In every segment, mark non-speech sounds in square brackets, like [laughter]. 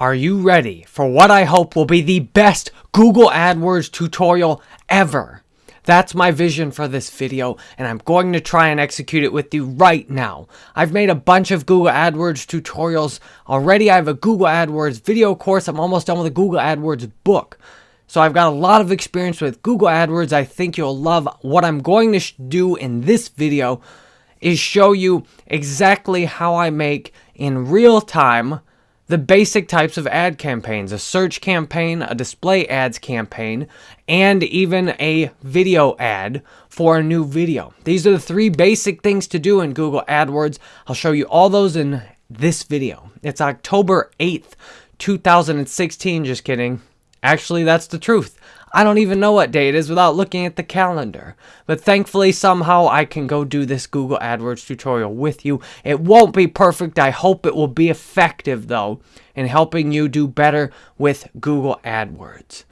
Are you ready for what I hope will be the best Google AdWords tutorial ever? That's my vision for this video, and I'm going to try and execute it with you right now. I've made a bunch of Google AdWords tutorials already. I have a Google AdWords video course. I'm almost done with a Google AdWords book. So I've got a lot of experience with Google AdWords. I think you'll love what I'm going to do in this video is show you exactly how I make in real time the basic types of ad campaigns, a search campaign, a display ads campaign, and even a video ad for a new video. These are the three basic things to do in Google AdWords. I'll show you all those in this video. It's October 8th, 2016. Just kidding. Actually, that's the truth. I don't even know what day it is without looking at the calendar. But thankfully, somehow I can go do this Google AdWords tutorial with you. It won't be perfect. I hope it will be effective, though, in helping you do better with Google AdWords.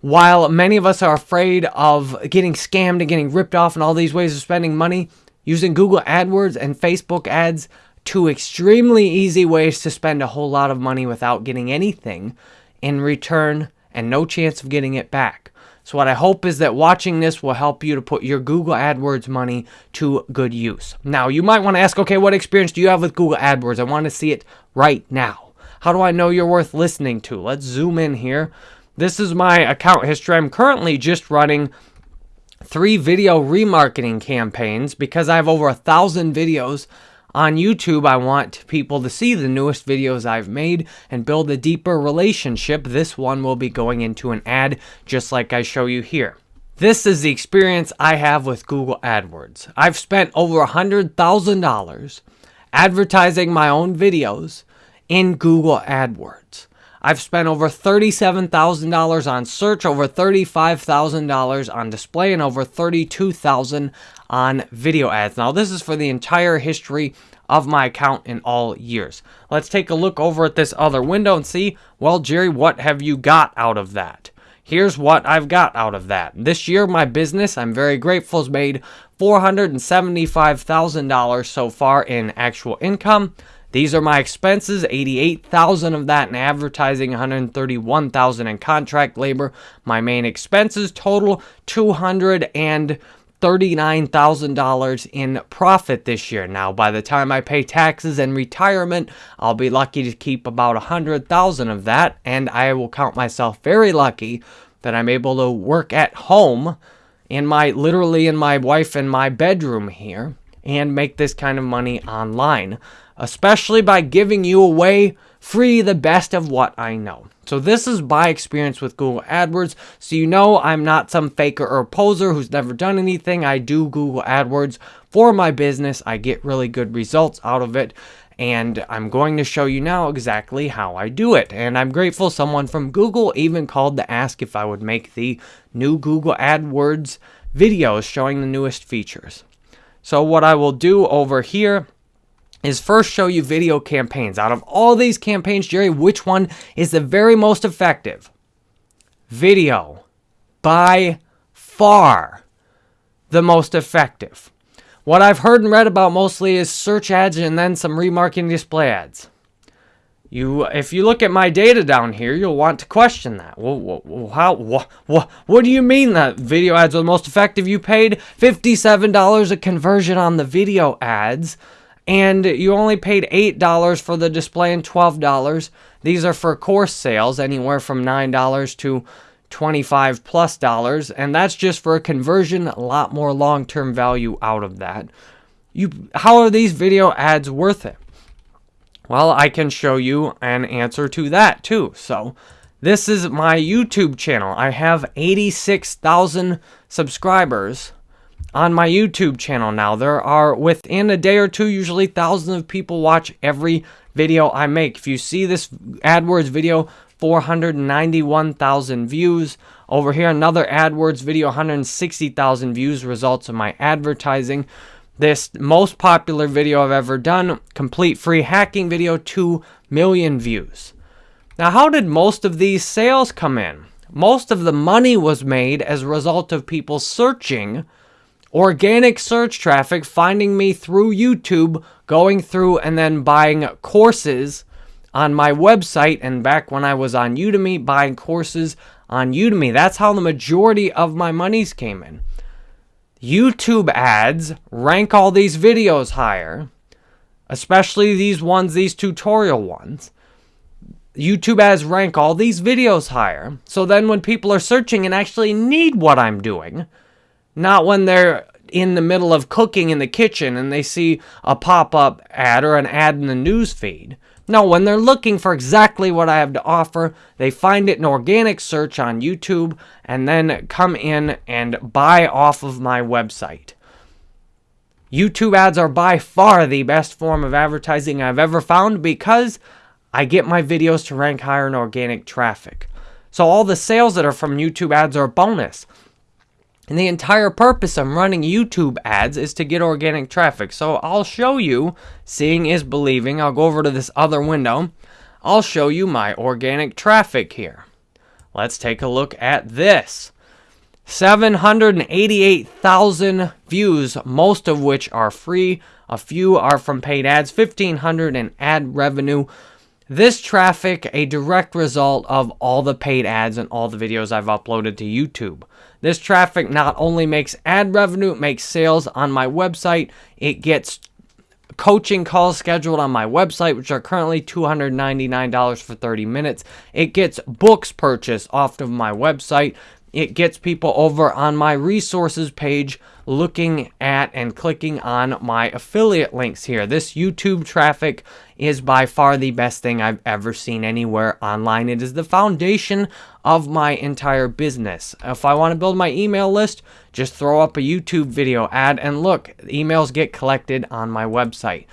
While many of us are afraid of getting scammed and getting ripped off and all these ways of spending money, using Google AdWords and Facebook ads, two extremely easy ways to spend a whole lot of money without getting anything in return and no chance of getting it back. So what I hope is that watching this will help you to put your Google AdWords money to good use. Now, you might want to ask, okay, what experience do you have with Google AdWords? I want to see it right now. How do I know you're worth listening to? Let's zoom in here. This is my account history. I'm currently just running three video remarketing campaigns because I have over a thousand videos on YouTube, I want people to see the newest videos I've made and build a deeper relationship. This one will be going into an ad just like I show you here. This is the experience I have with Google AdWords. I've spent over $100,000 advertising my own videos in Google AdWords. I've spent over $37,000 on search, over $35,000 on display, and over 32,000 on video ads. Now, this is for the entire history of my account in all years. Let's take a look over at this other window and see, well, Jerry, what have you got out of that? Here's what I've got out of that. This year, my business, I'm very grateful, has made $475,000 so far in actual income. These are my expenses, 88,000 of that in advertising, 131,000 in contract labor. My main expenses total 239,000 in profit this year. Now, by the time I pay taxes and retirement, I'll be lucky to keep about 100,000 of that, and I will count myself very lucky that I'm able to work at home in my literally in my wife and my bedroom here and make this kind of money online especially by giving you away free the best of what I know. So this is my experience with Google AdWords. So you know I'm not some faker or poser who's never done anything. I do Google AdWords for my business. I get really good results out of it. And I'm going to show you now exactly how I do it. And I'm grateful someone from Google even called to ask if I would make the new Google AdWords videos showing the newest features. So what I will do over here is first show you video campaigns. Out of all these campaigns, Jerry, which one is the very most effective? Video. By far the most effective. What I've heard and read about mostly is search ads and then some remarketing display ads. You, if you look at my data down here, you'll want to question that. Well, how, what, what, what do you mean that video ads are the most effective? You paid $57 a conversion on the video ads and you only paid $8 for the display and $12. These are for course sales, anywhere from $9 to 25 plus dollars, and that's just for a conversion, a lot more long-term value out of that. You how are these video ads worth it? Well, I can show you an answer to that too. So, this is my YouTube channel. I have 86,000 subscribers on my YouTube channel now. There are, within a day or two, usually thousands of people watch every video I make. If you see this AdWords video, 491,000 views. Over here, another AdWords video, 160,000 views, results of my advertising. This most popular video I've ever done, complete free hacking video, 2 million views. Now, how did most of these sales come in? Most of the money was made as a result of people searching organic search traffic finding me through YouTube, going through and then buying courses on my website and back when I was on Udemy buying courses on Udemy. That's how the majority of my monies came in. YouTube ads rank all these videos higher, especially these ones, these tutorial ones. YouTube ads rank all these videos higher. So then when people are searching and actually need what I'm doing, not when they're in the middle of cooking in the kitchen and they see a pop-up ad or an ad in the news feed. No, when they're looking for exactly what I have to offer, they find it in organic search on YouTube and then come in and buy off of my website. YouTube ads are by far the best form of advertising I've ever found because I get my videos to rank higher in organic traffic. So all the sales that are from YouTube ads are bonus. And the entire purpose of running YouTube ads is to get organic traffic. So I'll show you, seeing is believing. I'll go over to this other window. I'll show you my organic traffic here. Let's take a look at this. 788,000 views, most of which are free. A few are from paid ads, 1,500 in ad revenue. This traffic, a direct result of all the paid ads and all the videos I've uploaded to YouTube. This traffic not only makes ad revenue, it makes sales on my website, it gets coaching calls scheduled on my website, which are currently $299 for 30 minutes. It gets books purchased off of my website. It gets people over on my resources page looking at and clicking on my affiliate links here. This YouTube traffic is by far the best thing I've ever seen anywhere online. It is the foundation of my entire business. If I want to build my email list, just throw up a YouTube video ad and look, emails get collected on my website.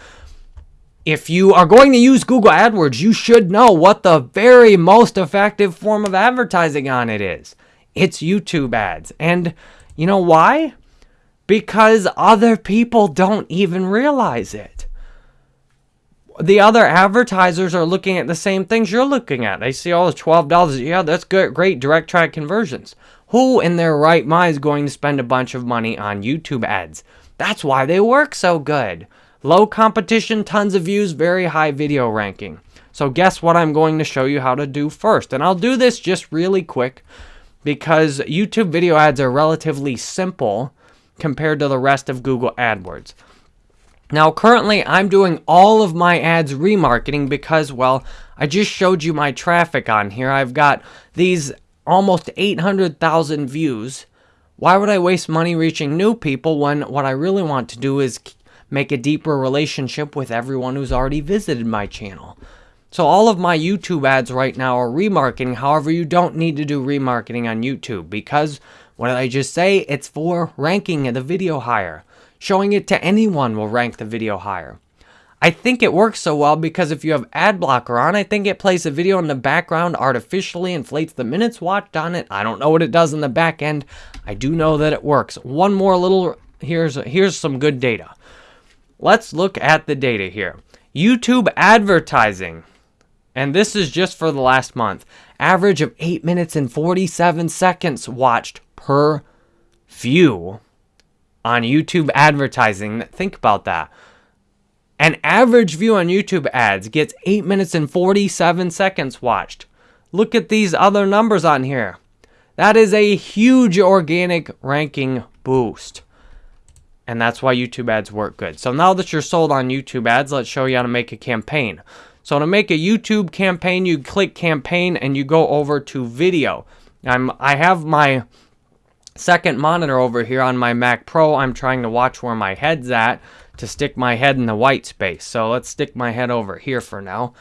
If you are going to use Google AdWords, you should know what the very most effective form of advertising on it is. It's YouTube ads. And you know why? Because other people don't even realize it the other advertisers are looking at the same things you're looking at. They see, oh, $12. Yeah, that's good, great direct track conversions. Who in their right mind is going to spend a bunch of money on YouTube ads? That's why they work so good. Low competition, tons of views, very high video ranking. So guess what I'm going to show you how to do first. And I'll do this just really quick because YouTube video ads are relatively simple compared to the rest of Google AdWords. Now, currently, I'm doing all of my ads remarketing because, well, I just showed you my traffic on here. I've got these almost 800,000 views. Why would I waste money reaching new people when what I really want to do is make a deeper relationship with everyone who's already visited my channel? So all of my YouTube ads right now are remarketing. However, you don't need to do remarketing on YouTube because what did I just say? It's for ranking the video higher. Showing it to anyone will rank the video higher. I think it works so well because if you have ad blocker on, I think it plays a video in the background, artificially inflates the minutes watched on it. I don't know what it does in the back end. I do know that it works. One more little, here's, here's some good data. Let's look at the data here. YouTube advertising, and this is just for the last month. Average of 8 minutes and 47 seconds watched per view on YouTube advertising. Think about that. An average view on YouTube ads gets 8 minutes and 47 seconds watched. Look at these other numbers on here. That is a huge organic ranking boost. And that's why YouTube ads work good. So now that you're sold on YouTube ads, let's show you how to make a campaign. So to make a YouTube campaign, you click campaign and you go over to video. I'm, I have my second monitor over here on my Mac Pro, I'm trying to watch where my head's at to stick my head in the white space. So let's stick my head over here for now.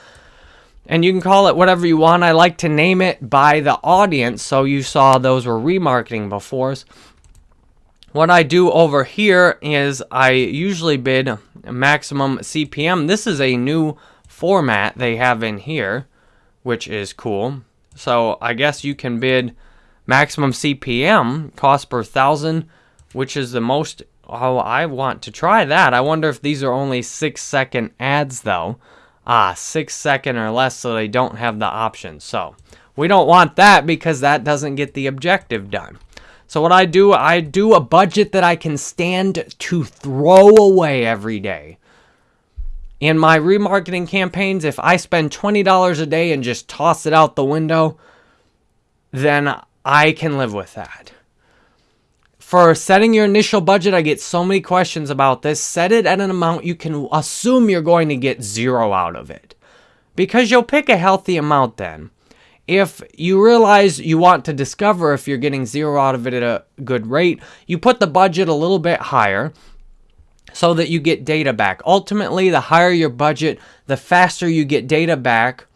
And you can call it whatever you want. I like to name it by the audience. So you saw those were remarketing before. What I do over here is I usually bid maximum CPM. This is a new format they have in here, which is cool. So I guess you can bid Maximum CPM, cost per thousand, which is the most, oh, I want to try that. I wonder if these are only six second ads though. Ah, six second or less so they don't have the option. So we don't want that because that doesn't get the objective done. So what I do, I do a budget that I can stand to throw away every day. In my remarketing campaigns, if I spend $20 a day and just toss it out the window, then I can live with that. For setting your initial budget, I get so many questions about this. Set it at an amount you can assume you're going to get zero out of it. Because you'll pick a healthy amount then. If you realize you want to discover if you're getting zero out of it at a good rate, you put the budget a little bit higher so that you get data back. Ultimately, the higher your budget, the faster you get data back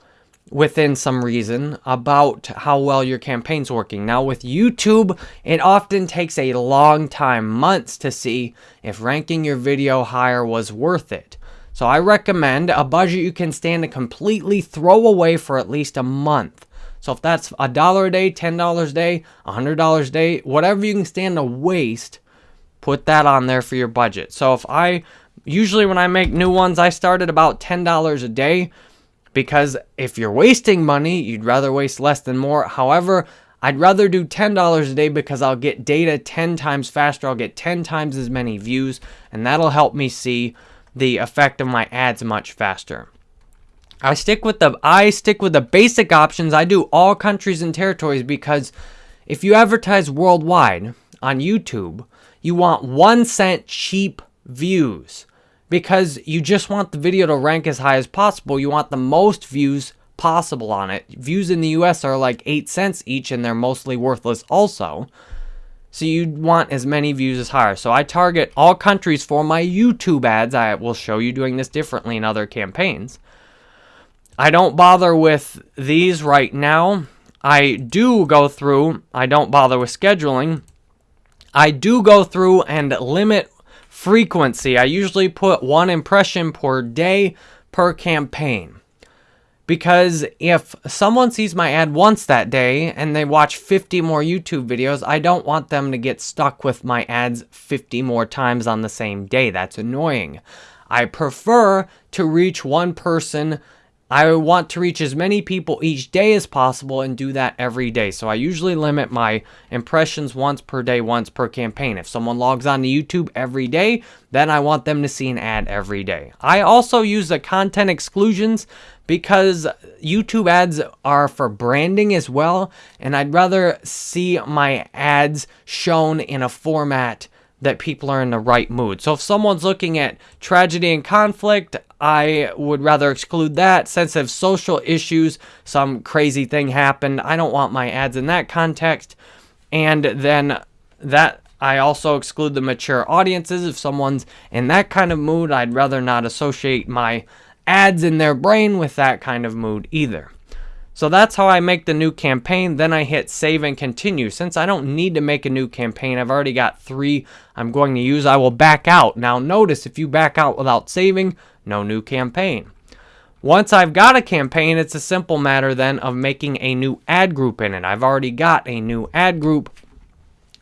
within some reason about how well your campaign's working. Now, with YouTube, it often takes a long time, months, to see if ranking your video higher was worth it. So I recommend a budget you can stand to completely throw away for at least a month. So if that's a dollar a day, $10 a day, $100 a day, whatever you can stand to waste, put that on there for your budget. So if I usually when I make new ones, I start at about $10 a day because if you're wasting money, you'd rather waste less than more. However, I'd rather do $10 a day because I'll get data 10 times faster. I'll get 10 times as many views, and that'll help me see the effect of my ads much faster. I stick with the I stick with the basic options. I do all countries and territories because if you advertise worldwide on YouTube, you want one cent cheap views because you just want the video to rank as high as possible. You want the most views possible on it. Views in the US are like 8 cents each and they're mostly worthless also. So you want as many views as higher. So I target all countries for my YouTube ads. I will show you doing this differently in other campaigns. I don't bother with these right now. I do go through, I don't bother with scheduling. I do go through and limit frequency. I usually put one impression per day per campaign. Because if someone sees my ad once that day and they watch 50 more YouTube videos, I don't want them to get stuck with my ads 50 more times on the same day. That's annoying. I prefer to reach one person I want to reach as many people each day as possible and do that every day. So I usually limit my impressions once per day, once per campaign. If someone logs on to YouTube every day, then I want them to see an ad every day. I also use the content exclusions because YouTube ads are for branding as well, and I'd rather see my ads shown in a format that people are in the right mood. So if someone's looking at tragedy and conflict, I would rather exclude that. Sensitive social issues, some crazy thing happened. I don't want my ads in that context. And then that I also exclude the mature audiences. If someone's in that kind of mood, I'd rather not associate my ads in their brain with that kind of mood either. So that's how I make the new campaign. Then I hit save and continue. Since I don't need to make a new campaign, I've already got three I'm going to use. I will back out. Now notice if you back out without saving, no new campaign. Once I've got a campaign, it's a simple matter then of making a new ad group in it. I've already got a new ad group.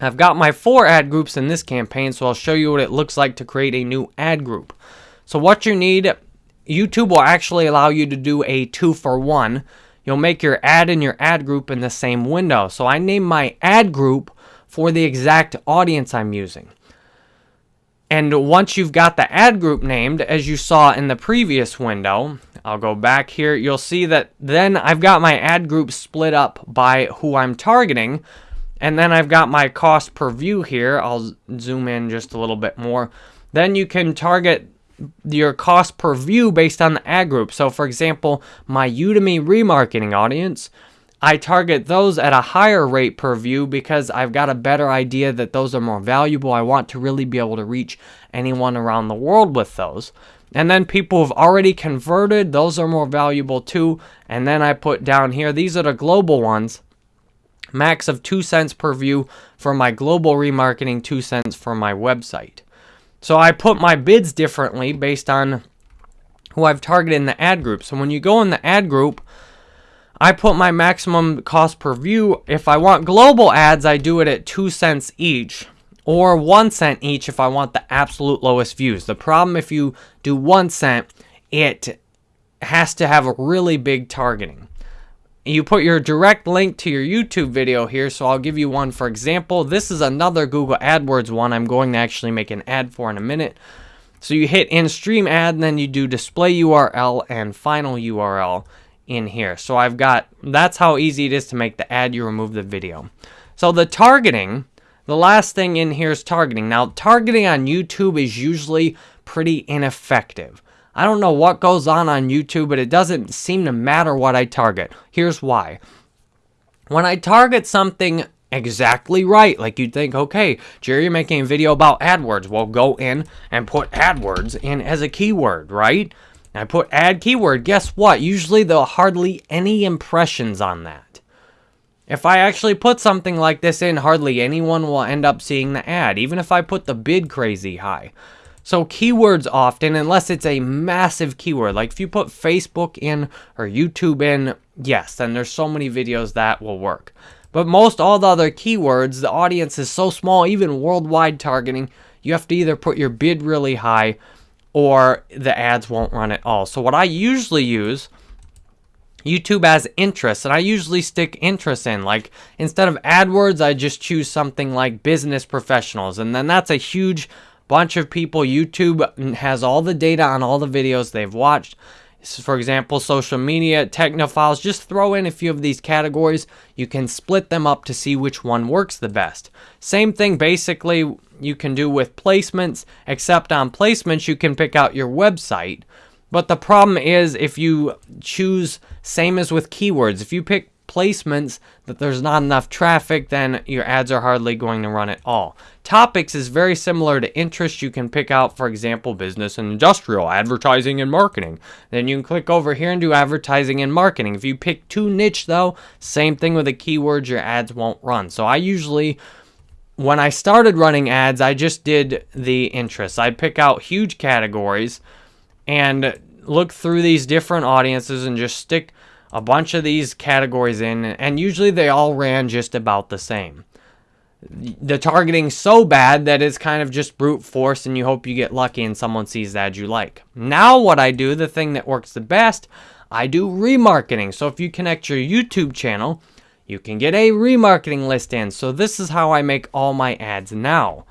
I've got my four ad groups in this campaign, so I'll show you what it looks like to create a new ad group. So what you need, YouTube will actually allow you to do a two for one you'll make your ad and your ad group in the same window. So I name my ad group for the exact audience I'm using. And once you've got the ad group named, as you saw in the previous window, I'll go back here, you'll see that then I've got my ad group split up by who I'm targeting. And then I've got my cost per view here. I'll zoom in just a little bit more. Then you can target your cost per view based on the ad group. So, for example, my Udemy remarketing audience, I target those at a higher rate per view because I've got a better idea that those are more valuable. I want to really be able to reach anyone around the world with those. And then people who've already converted, those are more valuable too. And then I put down here, these are the global ones. Max of 2 cents per view for my global remarketing, 2 cents for my website. So I put my bids differently based on who I've targeted in the ad group. So when you go in the ad group, I put my maximum cost per view. If I want global ads, I do it at 2 cents each or 1 cent each if I want the absolute lowest views. The problem if you do 1 cent, it has to have a really big targeting you put your direct link to your YouTube video here, so I'll give you one for example. This is another Google AdWords one I'm going to actually make an ad for in a minute. So you hit in stream ad and then you do display URL and final URL in here. So I've got, that's how easy it is to make the ad, you remove the video. So the targeting, the last thing in here is targeting. Now targeting on YouTube is usually pretty ineffective. I don't know what goes on on YouTube, but it doesn't seem to matter what I target. Here's why. When I target something exactly right. Like you'd think, okay, Jerry, you're making a video about AdWords. Well, go in and put AdWords in as a keyword, right? I put ad keyword. Guess what? Usually there are hardly any impressions on that. If I actually put something like this in, hardly anyone will end up seeing the ad, even if I put the bid crazy high. So keywords often, unless it's a massive keyword, like if you put Facebook in or YouTube in, yes, then there's so many videos that will work. But most all the other keywords, the audience is so small, even worldwide targeting, you have to either put your bid really high or the ads won't run at all. So what I usually use, YouTube has interests, and I usually stick interests in. Like, instead of AdWords, I just choose something like business professionals, and then that's a huge bunch of people. YouTube has all the data on all the videos they've watched for example, social media, technophiles, just throw in a few of these categories. You can split them up to see which one works the best. Same thing basically you can do with placements, except on placements you can pick out your website. But the problem is if you choose, same as with keywords, if you pick placements that there's not enough traffic, then your ads are hardly going to run at all. Topics is very similar to interest. You can pick out, for example, business and industrial, advertising and marketing. Then you can click over here and do advertising and marketing. If you pick too niche though, same thing with the keywords, your ads won't run. So I usually when I started running ads, I just did the interests. I'd pick out huge categories and look through these different audiences and just stick a bunch of these categories in, and usually they all ran just about the same. The targeting so bad that it's kind of just brute force, and you hope you get lucky and someone sees that you like. Now, what I do, the thing that works the best, I do remarketing. So if you connect your YouTube channel, you can get a remarketing list in. So this is how I make all my ads now.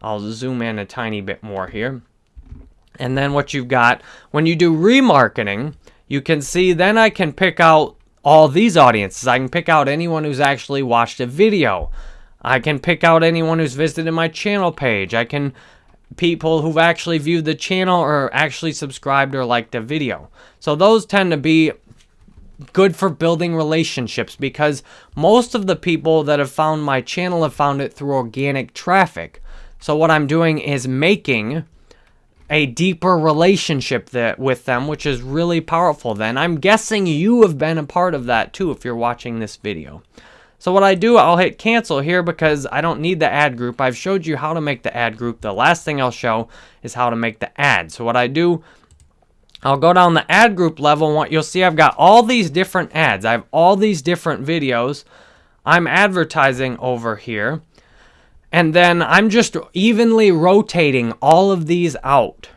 I'll zoom in a tiny bit more here. And then what you've got, when you do remarketing, you can see then I can pick out all these audiences. I can pick out anyone who's actually watched a video. I can pick out anyone who's visited my channel page. I can people who've actually viewed the channel or actually subscribed or liked a video. So those tend to be good for building relationships because most of the people that have found my channel have found it through organic traffic. So what I'm doing is making a deeper relationship that, with them, which is really powerful then. I'm guessing you have been a part of that too if you're watching this video. So what I do, I'll hit cancel here because I don't need the ad group. I've showed you how to make the ad group. The last thing I'll show is how to make the ad. So what I do, I'll go down the ad group level what you'll see I've got all these different ads. I have all these different videos. I'm advertising over here. And then I'm just evenly rotating all of these out.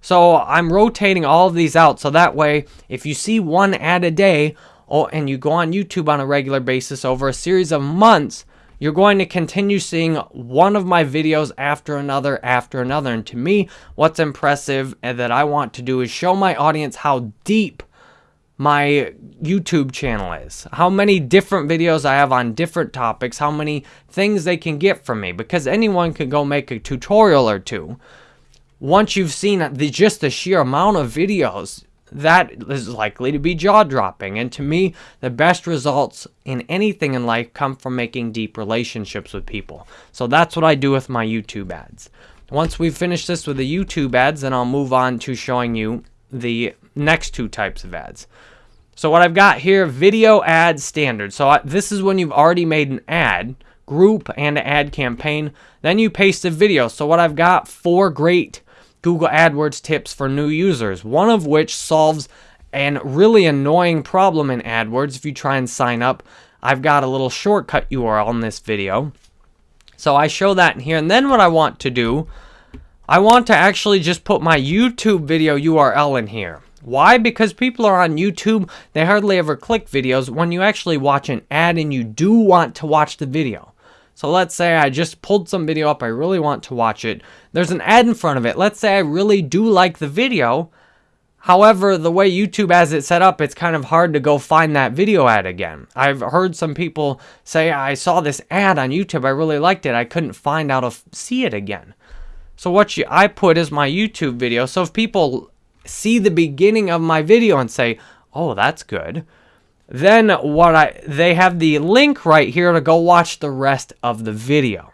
So I'm rotating all of these out so that way if you see one ad a day oh, and you go on YouTube on a regular basis over a series of months, you're going to continue seeing one of my videos after another after another. And to me, what's impressive and that I want to do is show my audience how deep my YouTube channel is, how many different videos I have on different topics, how many things they can get from me, because anyone can go make a tutorial or two. Once you've seen the, just the sheer amount of videos, that is likely to be jaw-dropping. And to me, the best results in anything in life come from making deep relationships with people. So that's what I do with my YouTube ads. Once we finish this with the YouTube ads, then I'll move on to showing you the next two types of ads. So what I've got here, video ad standard. So I, this is when you've already made an ad, group and an ad campaign. Then you paste a video. So what I've got, four great Google AdWords tips for new users. One of which solves an really annoying problem in AdWords if you try and sign up. I've got a little shortcut URL in this video. So I show that in here. And then what I want to do, I want to actually just put my YouTube video URL in here. Why? Because people are on YouTube, they hardly ever click videos when you actually watch an ad and you do want to watch the video. So let's say I just pulled some video up, I really want to watch it. There's an ad in front of it. Let's say I really do like the video. However, the way YouTube has it set up, it's kind of hard to go find that video ad again. I've heard some people say, I saw this ad on YouTube, I really liked it, I couldn't find how to see it again. So what you, I put is my YouTube video. So if people see the beginning of my video and say, oh, that's good, then what I they have the link right here to go watch the rest of the video.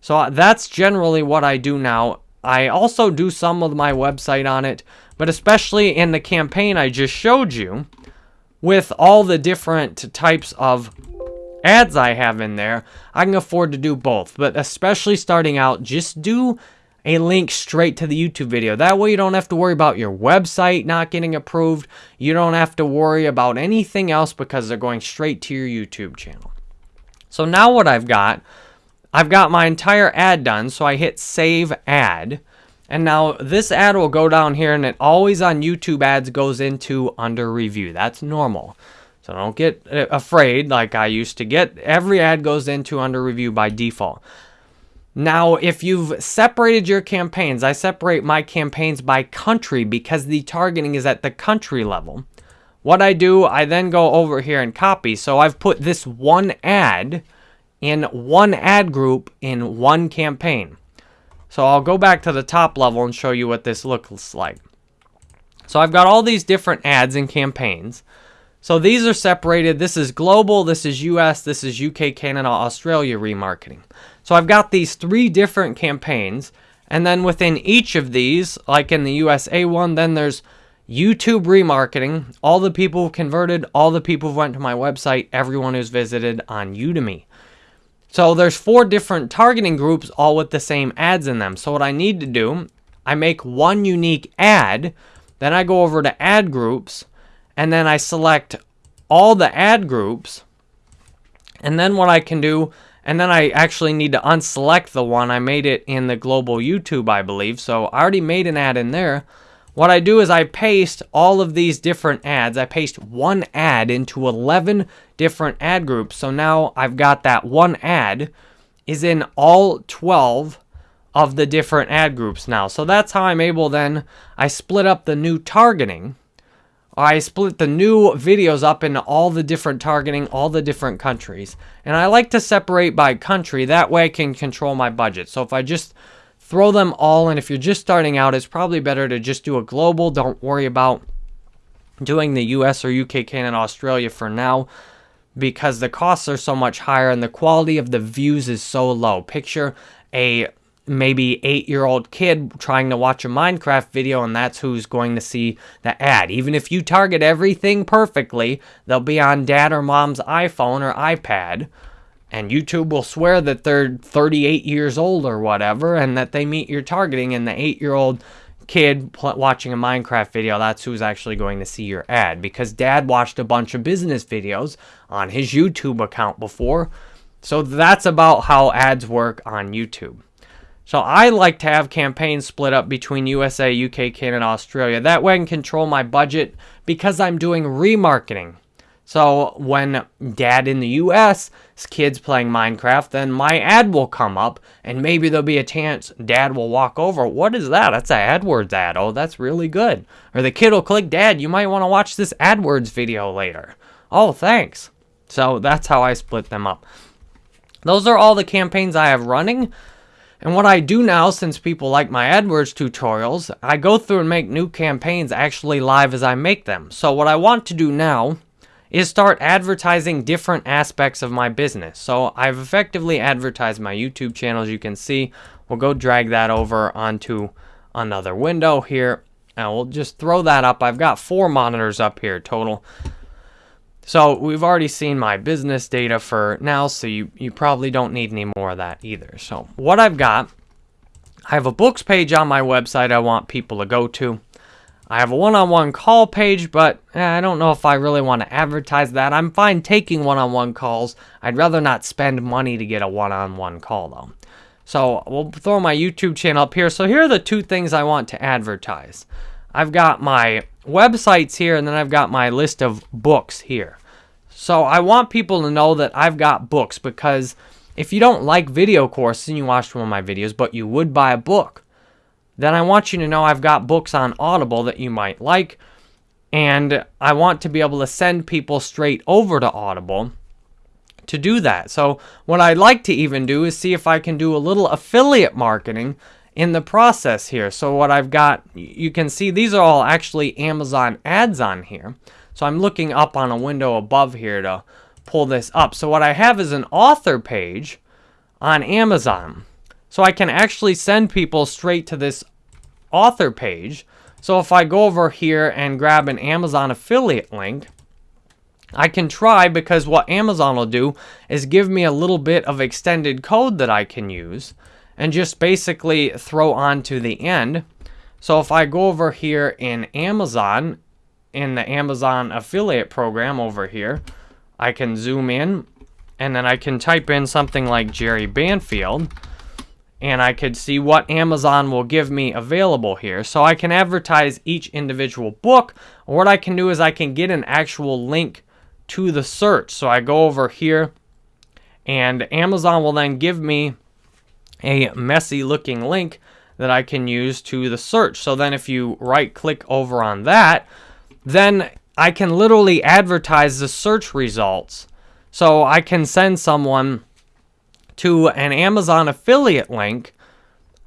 So uh, that's generally what I do now. I also do some of my website on it, but especially in the campaign I just showed you, with all the different types of ads I have in there, I can afford to do both. But especially starting out, just do a link straight to the YouTube video. That way you don't have to worry about your website not getting approved. You don't have to worry about anything else because they're going straight to your YouTube channel. So now what I've got, I've got my entire ad done. So I hit save ad. And now this ad will go down here and it always on YouTube ads goes into under review. That's normal. So don't get uh, afraid like I used to get. Every ad goes into under review by default. Now, if you've separated your campaigns, I separate my campaigns by country because the targeting is at the country level. What I do, I then go over here and copy. So I've put this one ad in one ad group in one campaign. So I'll go back to the top level and show you what this looks like. So I've got all these different ads and campaigns. So these are separated. This is global, this is US, this is UK, Canada, Australia remarketing. So I've got these three different campaigns. And then within each of these, like in the USA one, then there's YouTube remarketing, all the people who converted, all the people who went to my website, everyone who's visited on Udemy. So there's four different targeting groups, all with the same ads in them. So what I need to do, I make one unique ad, then I go over to ad groups, and then I select all the ad groups, and then what I can do, and then I actually need to unselect the one. I made it in the global YouTube, I believe. So I already made an ad in there. What I do is I paste all of these different ads. I paste one ad into 11 different ad groups. So now I've got that one ad is in all 12 of the different ad groups now. So that's how I'm able then, I split up the new targeting I split the new videos up into all the different targeting, all the different countries. And I like to separate by country. That way I can control my budget. So if I just throw them all and if you're just starting out, it's probably better to just do a global. Don't worry about doing the US or UK, Canada, Australia for now because the costs are so much higher and the quality of the views is so low. Picture a maybe eight year old kid trying to watch a Minecraft video and that's who's going to see the ad. Even if you target everything perfectly, they'll be on dad or mom's iPhone or iPad. And YouTube will swear that they're 38 years old or whatever and that they meet your targeting. And the eight year old kid watching a Minecraft video, that's who's actually going to see your ad. Because dad watched a bunch of business videos on his YouTube account before. So that's about how ads work on YouTube. So I like to have campaigns split up between USA, UK, Canada, Australia. That way I can control my budget because I'm doing remarketing. So when dad in the US, kids playing Minecraft, then my ad will come up and maybe there'll be a chance dad will walk over. What is that? That's an AdWords ad. Oh, that's really good. Or the kid will click, Dad, you might want to watch this AdWords video later. Oh, thanks. So that's how I split them up. Those are all the campaigns I have running. And what I do now, since people like my AdWords tutorials, I go through and make new campaigns actually live as I make them. So what I want to do now is start advertising different aspects of my business. So I've effectively advertised my YouTube channel, as you can see. We'll go drag that over onto another window here. And we'll just throw that up. I've got four monitors up here total. So we've already seen my business data for now, so you, you probably don't need any more of that either. So what I've got, I have a books page on my website I want people to go to. I have a one-on-one -on -one call page, but eh, I don't know if I really want to advertise that. I'm fine taking one-on-one -on -one calls. I'd rather not spend money to get a one-on-one -on -one call, though. So we'll throw my YouTube channel up here. So here are the two things I want to advertise. I've got my websites here, and then I've got my list of books here. So I want people to know that I've got books because if you don't like video courses and you watched one of my videos, but you would buy a book, then I want you to know I've got books on Audible that you might like. And I want to be able to send people straight over to Audible to do that. So what I'd like to even do is see if I can do a little affiliate marketing in the process here. So what I've got, you can see these are all actually Amazon ads on here. So I'm looking up on a window above here to pull this up. So what I have is an author page on Amazon. So I can actually send people straight to this author page. So if I go over here and grab an Amazon affiliate link, I can try because what Amazon will do is give me a little bit of extended code that I can use and just basically throw on to the end. So if I go over here in Amazon, in the Amazon affiliate program over here, I can zoom in and then I can type in something like Jerry Banfield and I could see what Amazon will give me available here. So I can advertise each individual book. What I can do is I can get an actual link to the search. So I go over here and Amazon will then give me a messy looking link that I can use to the search. So then if you right click over on that, then I can literally advertise the search results. So I can send someone to an Amazon affiliate link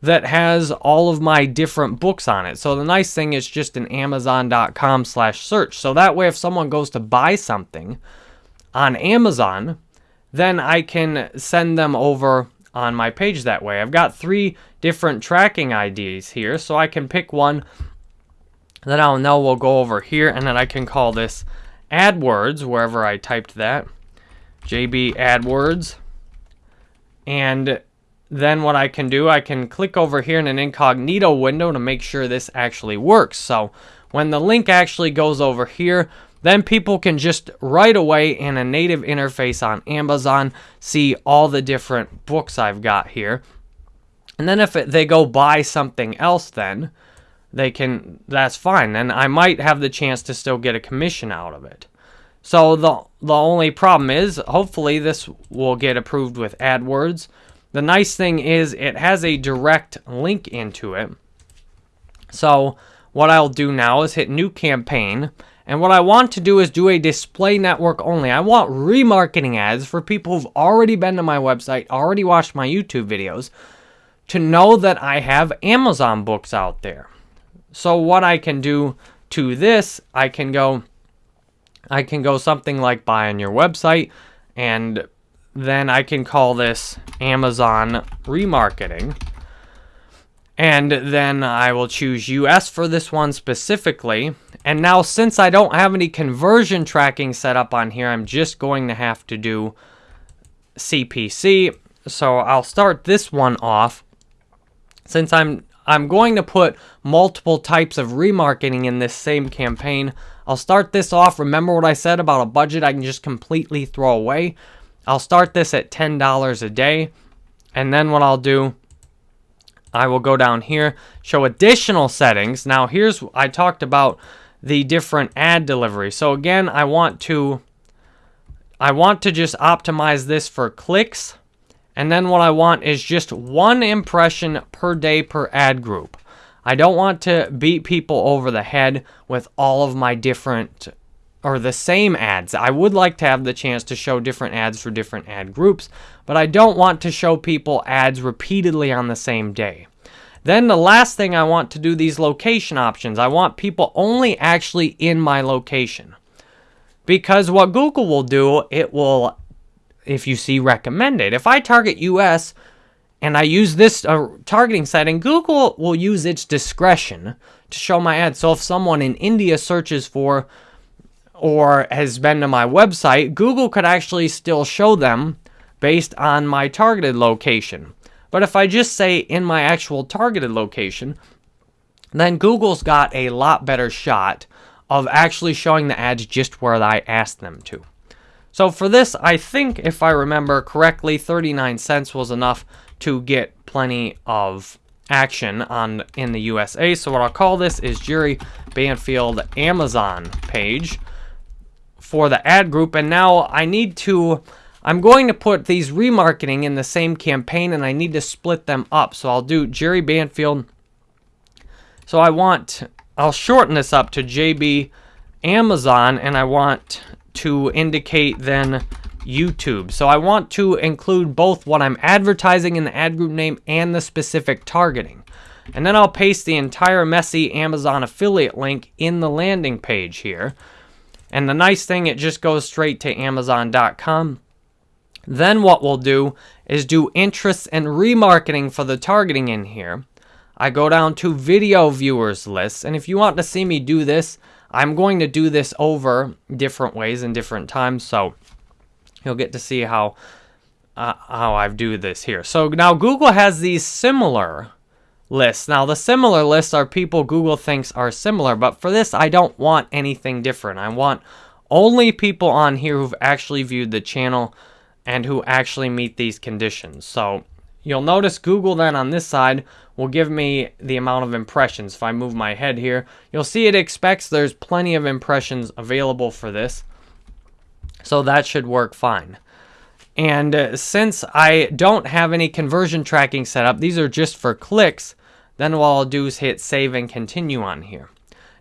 that has all of my different books on it. So the nice thing is just an amazon.com slash search. So that way if someone goes to buy something on Amazon, then I can send them over on my page that way. I've got three different tracking IDs here, so I can pick one that I'll know will go over here, and then I can call this AdWords, wherever I typed that. JB AdWords. And then what I can do, I can click over here in an incognito window to make sure this actually works. So when the link actually goes over here, then people can just right away in a native interface on Amazon see all the different books I've got here. And then if it, they go buy something else then, they can, that's fine. And I might have the chance to still get a commission out of it. So the, the only problem is, hopefully this will get approved with AdWords. The nice thing is it has a direct link into it. So what I'll do now is hit new campaign and what I want to do is do a display network only. I want remarketing ads for people who've already been to my website, already watched my YouTube videos, to know that I have Amazon books out there. So what I can do to this, I can go I can go something like buy on your website and then I can call this Amazon remarketing. And then I will choose US for this one specifically. And now since I don't have any conversion tracking set up on here, I'm just going to have to do CPC. So I'll start this one off. Since I'm I'm going to put multiple types of remarketing in this same campaign, I'll start this off. Remember what I said about a budget I can just completely throw away? I'll start this at $10 a day. And then what I'll do I will go down here, show additional settings. Now here's, I talked about the different ad delivery. So again, I want to, I want to just optimize this for clicks. And then what I want is just one impression per day per ad group. I don't want to beat people over the head with all of my different or the same ads. I would like to have the chance to show different ads for different ad groups, but I don't want to show people ads repeatedly on the same day. Then the last thing I want to do these location options. I want people only actually in my location. Because what Google will do, it will, if you see recommended, if I target US and I use this uh, targeting setting, Google will use its discretion to show my ads. So if someone in India searches for or has been to my website, Google could actually still show them based on my targeted location. But if I just say in my actual targeted location, then Google's got a lot better shot of actually showing the ads just where I asked them to. So for this, I think if I remember correctly, 39 cents was enough to get plenty of action on in the USA. So what I'll call this is Jerry Banfield Amazon page for the ad group. And now I need to, I'm going to put these remarketing in the same campaign and I need to split them up. So I'll do Jerry Banfield. So I want, I'll shorten this up to JB Amazon and I want to indicate then YouTube. So I want to include both what I'm advertising in the ad group name and the specific targeting. And then I'll paste the entire messy Amazon affiliate link in the landing page here. And the nice thing, it just goes straight to Amazon.com. Then what we'll do is do interests and remarketing for the targeting in here. I go down to video viewers list. And if you want to see me do this, I'm going to do this over different ways and different times. So you'll get to see how uh, how I do this here. So now Google has these similar lists. Now the similar lists are people Google thinks are similar, but for this I don't want anything different. I want only people on here who've actually viewed the channel and who actually meet these conditions. So you'll notice Google then on this side will give me the amount of impressions. If I move my head here, you'll see it expects there's plenty of impressions available for this. So that should work fine. And uh, since I don't have any conversion tracking set up, these are just for clicks, then what I'll do is hit save and continue on here.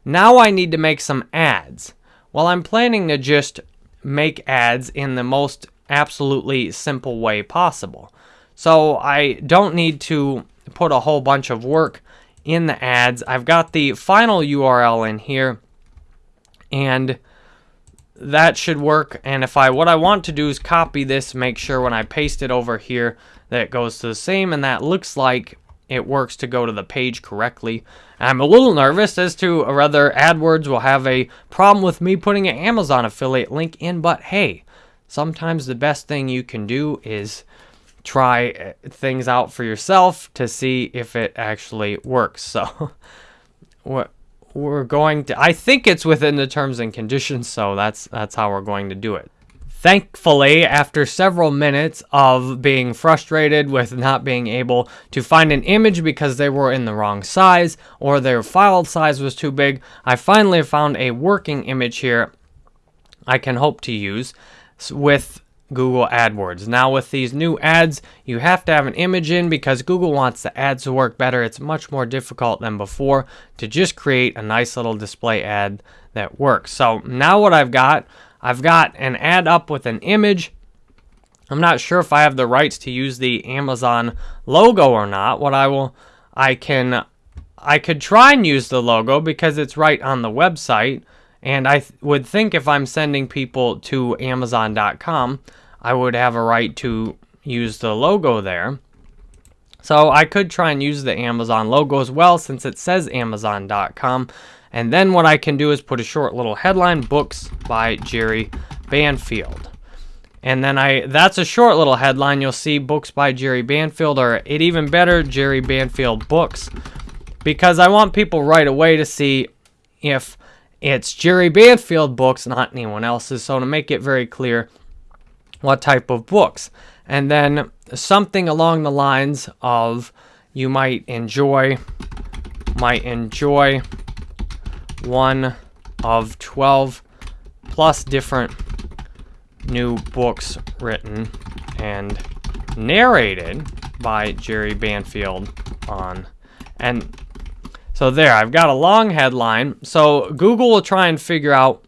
Now I need to make some ads. Well, I'm planning to just make ads in the most absolutely simple way possible. So I don't need to put a whole bunch of work in the ads. I've got the final URL in here and that should work. And if I, what I want to do is copy this, make sure when I paste it over here that it goes to the same, and that looks like it works to go to the page correctly. I'm a little nervous as to whether AdWords will have a problem with me putting an Amazon affiliate link in, but hey, sometimes the best thing you can do is try uh, things out for yourself to see if it actually works. So, [laughs] what we're going to I think it's within the terms and conditions, so that's that's how we're going to do it. Thankfully, after several minutes of being frustrated with not being able to find an image because they were in the wrong size or their file size was too big, I finally found a working image here I can hope to use with Google AdWords. Now with these new ads, you have to have an image in because Google wants the ads to work better. It's much more difficult than before to just create a nice little display ad that works. So now what I've got, I've got an ad up with an image. I'm not sure if I have the rights to use the Amazon logo or not. What I will, I can, I could try and use the logo because it's right on the website. And I th would think if I'm sending people to Amazon.com, I would have a right to use the logo there. So I could try and use the Amazon logo as well since it says Amazon.com. And then what I can do is put a short little headline, Books by Jerry Banfield. And then I that's a short little headline. You'll see Books by Jerry Banfield or it even better, Jerry Banfield Books. Because I want people right away to see if it's Jerry Banfield books, not anyone else's. So to make it very clear what type of books. And then something along the lines of you might enjoy might enjoy one of 12 plus different new books written and narrated by Jerry Banfield on and so there, I've got a long headline. So Google will try and figure out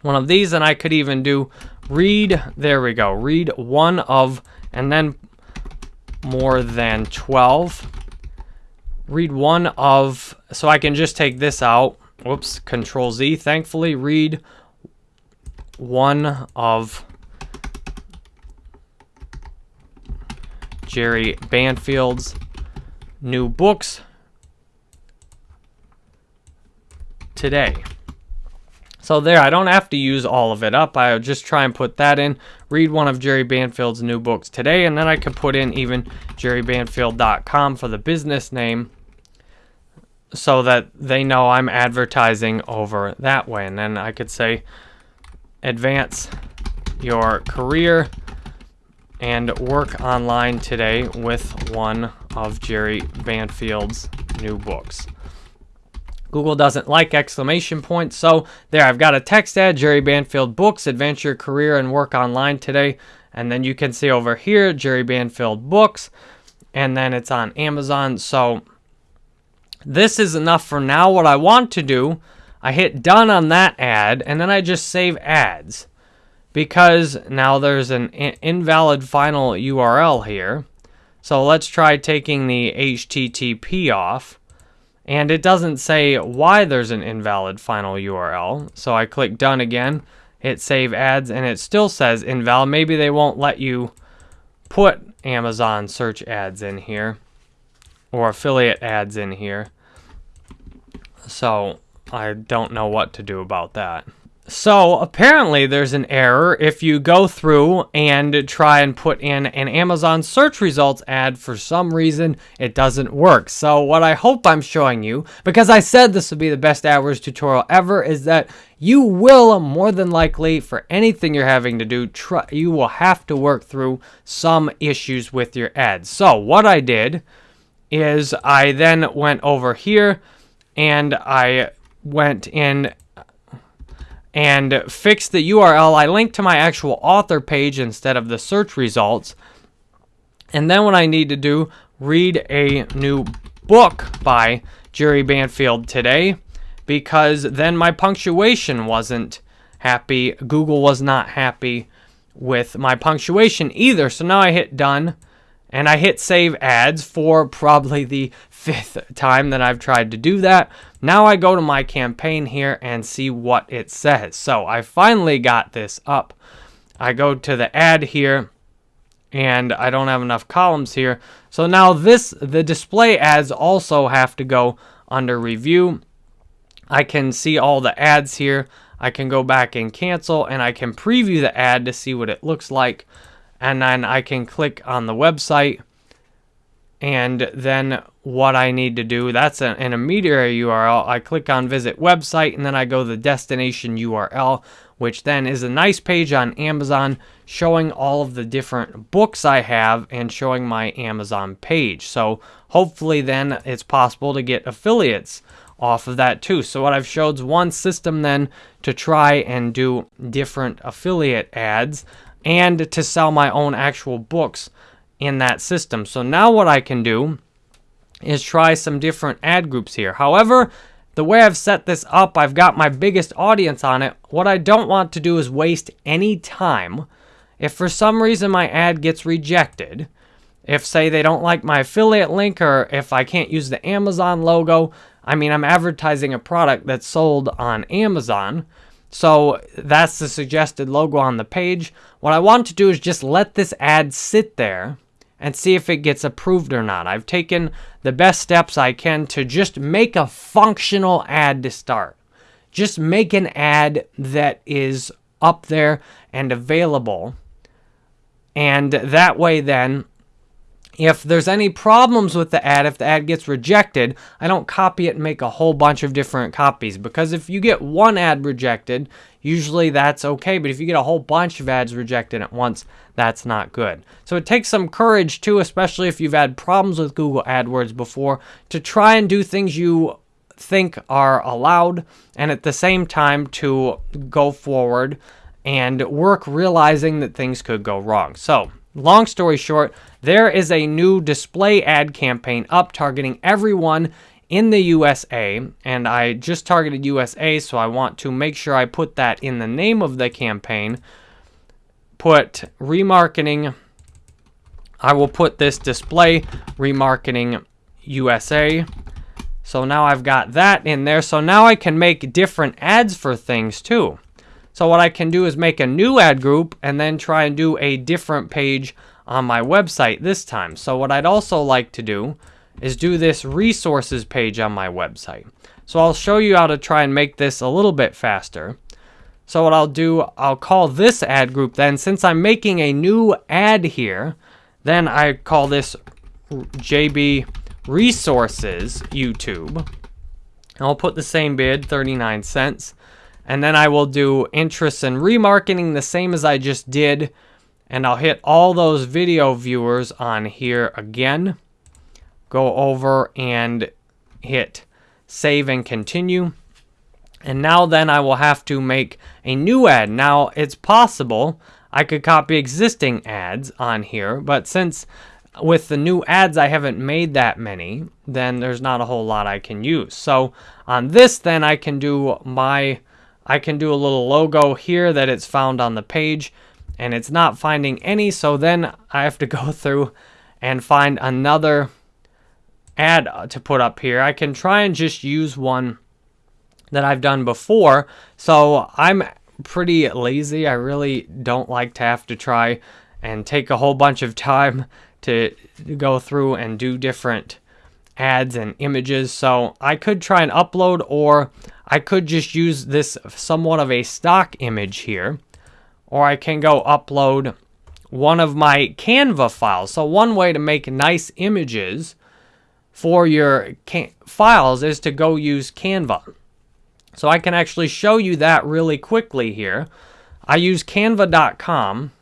one of these, and I could even do read, there we go, read one of, and then more than 12. Read one of, so I can just take this out. Whoops, Control Z. Thankfully, read one of Jerry Banfield's new books today. So there, I don't have to use all of it up. I'll just try and put that in, read one of Jerry Banfield's new books today, and then I could put in even jerrybanfield.com for the business name so that they know I'm advertising over that way. And then I could say, advance your career and work online today with one of Jerry Banfield's new books. Google doesn't like exclamation points. So there, I've got a text ad, Jerry Banfield books, adventure, career, and work online today. And then you can see over here, Jerry Banfield books, and then it's on Amazon. So this is enough for now. What I want to do, I hit done on that ad, and then I just save ads because now there's an invalid final URL here. So let's try taking the HTTP off. And it doesn't say why there's an invalid final URL. So I click done again, hit save ads, and it still says invalid. Maybe they won't let you put Amazon search ads in here or affiliate ads in here. So I don't know what to do about that. So apparently there's an error if you go through and try and put in an Amazon search results ad for some reason it doesn't work. So what I hope I'm showing you, because I said this would be the best AdWords tutorial ever, is that you will more than likely for anything you're having to do, try, you will have to work through some issues with your ads. So what I did is I then went over here and I went in and fix the URL. I link to my actual author page instead of the search results. And then what I need to do, read a new book by Jerry Banfield today because then my punctuation wasn't happy. Google was not happy with my punctuation either. So now I hit done and I hit save ads for probably the [laughs] fifth time that I've tried to do that. Now I go to my campaign here and see what it says. So I finally got this up. I go to the ad here and I don't have enough columns here. So now this, the display ads also have to go under review. I can see all the ads here. I can go back and cancel and I can preview the ad to see what it looks like. And then I can click on the website and then what I need to do, that's an, intermediary URL. I click on visit website and then I go the destination URL, which then is a nice page on Amazon showing all of the different books I have and showing my Amazon page. So hopefully then it's possible to get affiliates off of that too. So what I've showed is one system then to try and do different affiliate ads and to sell my own actual books in that system. So now what I can do is try some different ad groups here. However, the way I've set this up, I've got my biggest audience on it. What I don't want to do is waste any time. If for some reason my ad gets rejected, if say they don't like my affiliate link or if I can't use the Amazon logo, I mean, I'm advertising a product that's sold on Amazon. So that's the suggested logo on the page. What I want to do is just let this ad sit there and see if it gets approved or not. I've taken the best steps I can to just make a functional ad to start. Just make an ad that is up there and available. And that way then if there's any problems with the ad, if the ad gets rejected, I don't copy it and make a whole bunch of different copies. Because if you get one ad rejected, usually that's okay. But if you get a whole bunch of ads rejected at once, that's not good. So it takes some courage too, especially if you've had problems with Google AdWords before, to try and do things you think are allowed and at the same time to go forward and work realizing that things could go wrong. So Long story short, there is a new display ad campaign up targeting everyone in the USA, and I just targeted USA, so I want to make sure I put that in the name of the campaign. Put remarketing. I will put this display remarketing USA. So now I've got that in there. So now I can make different ads for things too. So what I can do is make a new ad group and then try and do a different page on my website this time. So what I'd also like to do is do this resources page on my website. So I'll show you how to try and make this a little bit faster. So what I'll do, I'll call this ad group then, since I'm making a new ad here, then I call this JB Resources YouTube. And I'll put the same bid, 39 cents. And then I will do interests and remarketing the same as I just did. And I'll hit all those video viewers on here again. Go over and hit save and continue. And now then I will have to make a new ad. Now it's possible I could copy existing ads on here, but since with the new ads I haven't made that many, then there's not a whole lot I can use. So on this then I can do my, I can do a little logo here that it's found on the page and it's not finding any. So then I have to [laughs] go through and find another ad to put up here. I can try and just use one that I've done before. So I'm pretty lazy. I really don't like to have to try and take a whole bunch of time to go through and do different ads and images. So I could try and upload or I could just use this somewhat of a stock image here. Or I can go upload one of my Canva files. So one way to make nice images for your files is to go use Canva. So I can actually show you that really quickly here. I use canva.com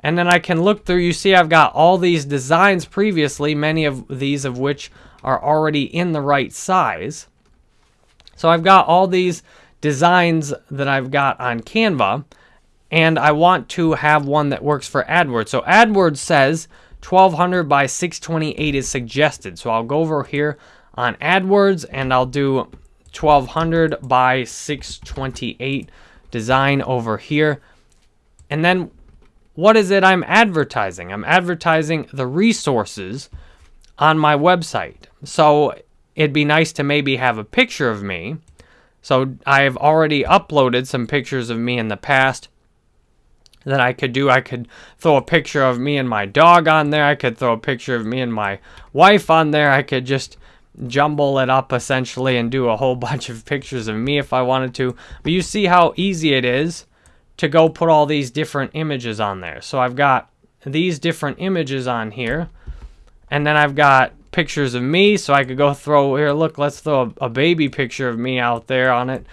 and then I can look through, you see I've got all these designs previously, many of these of which are already in the right size. So I've got all these designs that I've got on Canva, and I want to have one that works for AdWords. So AdWords says 1200 by 628 is suggested. So I'll go over here on AdWords and I'll do 1200 by 628 design over here. And then what is it I'm advertising? I'm advertising the resources on my website. So it'd be nice to maybe have a picture of me. So I've already uploaded some pictures of me in the past that I could do. I could throw a picture of me and my dog on there. I could throw a picture of me and my wife on there. I could just jumble it up essentially and do a whole [laughs] bunch of pictures of me if I wanted to. But you see how easy it is to go put all these different images on there. So I've got these different images on here. And then I've got pictures of me. So I could go throw, here, look, let's throw a, a baby picture of me out there on it.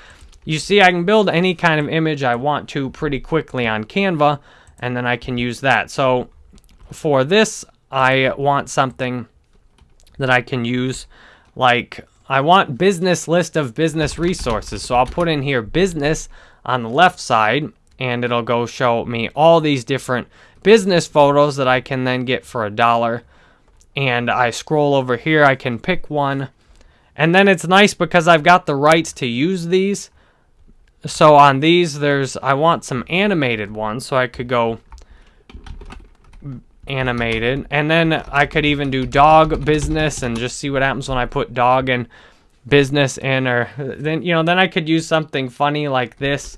You see, I can build any kind of image I want to pretty quickly on Canva. And then I can use that. So for this, I want something that I can use like I want business list of business resources. So I'll put in here business on the left side and it'll go show me all these different business photos that I can then get for a dollar. And I scroll over here, I can pick one. And then it's nice because I've got the rights to use these. So on these, there's, I want some animated ones, so I could go animated. And then I could even do dog business and just see what happens when I put dog and business in or then, you know, then I could use something funny like this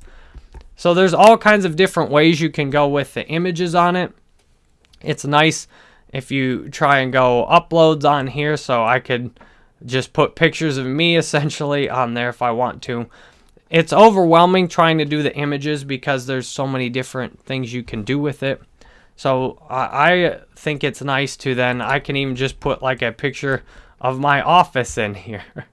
so there's all kinds of different ways you can go with the images on it. It's nice if you try and go uploads on here so I could just put pictures of me [laughs] essentially on there if I want to. It's overwhelming trying to do the images because there's so many different things you can do with it. So I think it's nice to then, I can even just put like a picture of my office in here. [laughs]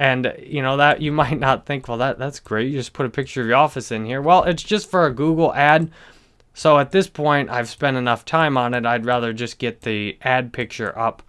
And you know that you [laughs] might not think, well, that that's great. You just put a picture of your office in here. Well, it's just for a Google ad. So at this point, I've spent enough time on it. I'd rather just get the ad picture up.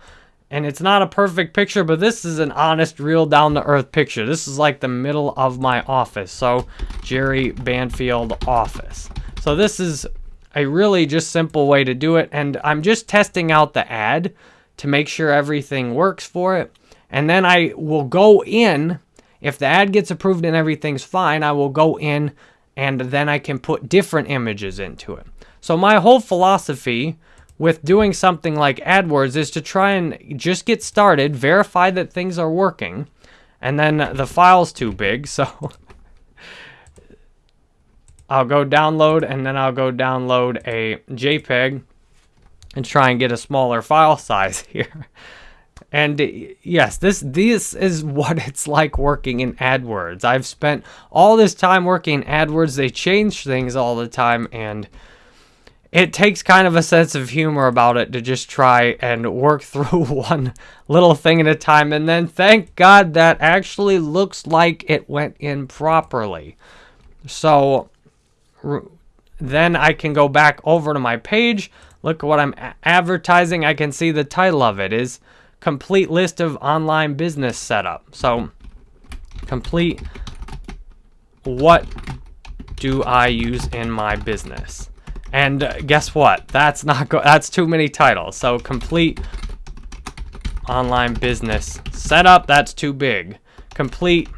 And it's not a perfect picture, but this is an honest, real down to earth picture. This is like the middle of my office. So Jerry Banfield office. So this is a really just simple way to do it. And I'm just testing out the ad to make sure everything works for it. And then I will go in, if the ad gets approved and everything's fine, I will go in and then I can put different images into it. So my whole philosophy with doing something like AdWords is to try and just get started, verify that things are working, and then the file's too big, so [laughs] I'll go download and then I'll go download a JPEG and try and get a smaller file [laughs] size here. And yes, this this is [laughs] what it's like working in AdWords. I've spent all this time working in AdWords. They change things all the time and it takes kind of a sense of humor about it to just try and work [laughs] through one little thing at a time and then thank God that actually looks like it went in properly. So then I can go back over to my page, look at what I'm advertising. I can see the title of it is complete list of online business setup. So complete what do I use in my business? And uh, guess what? That's not go that's too many titles. So complete online business setup, that's too big. Complete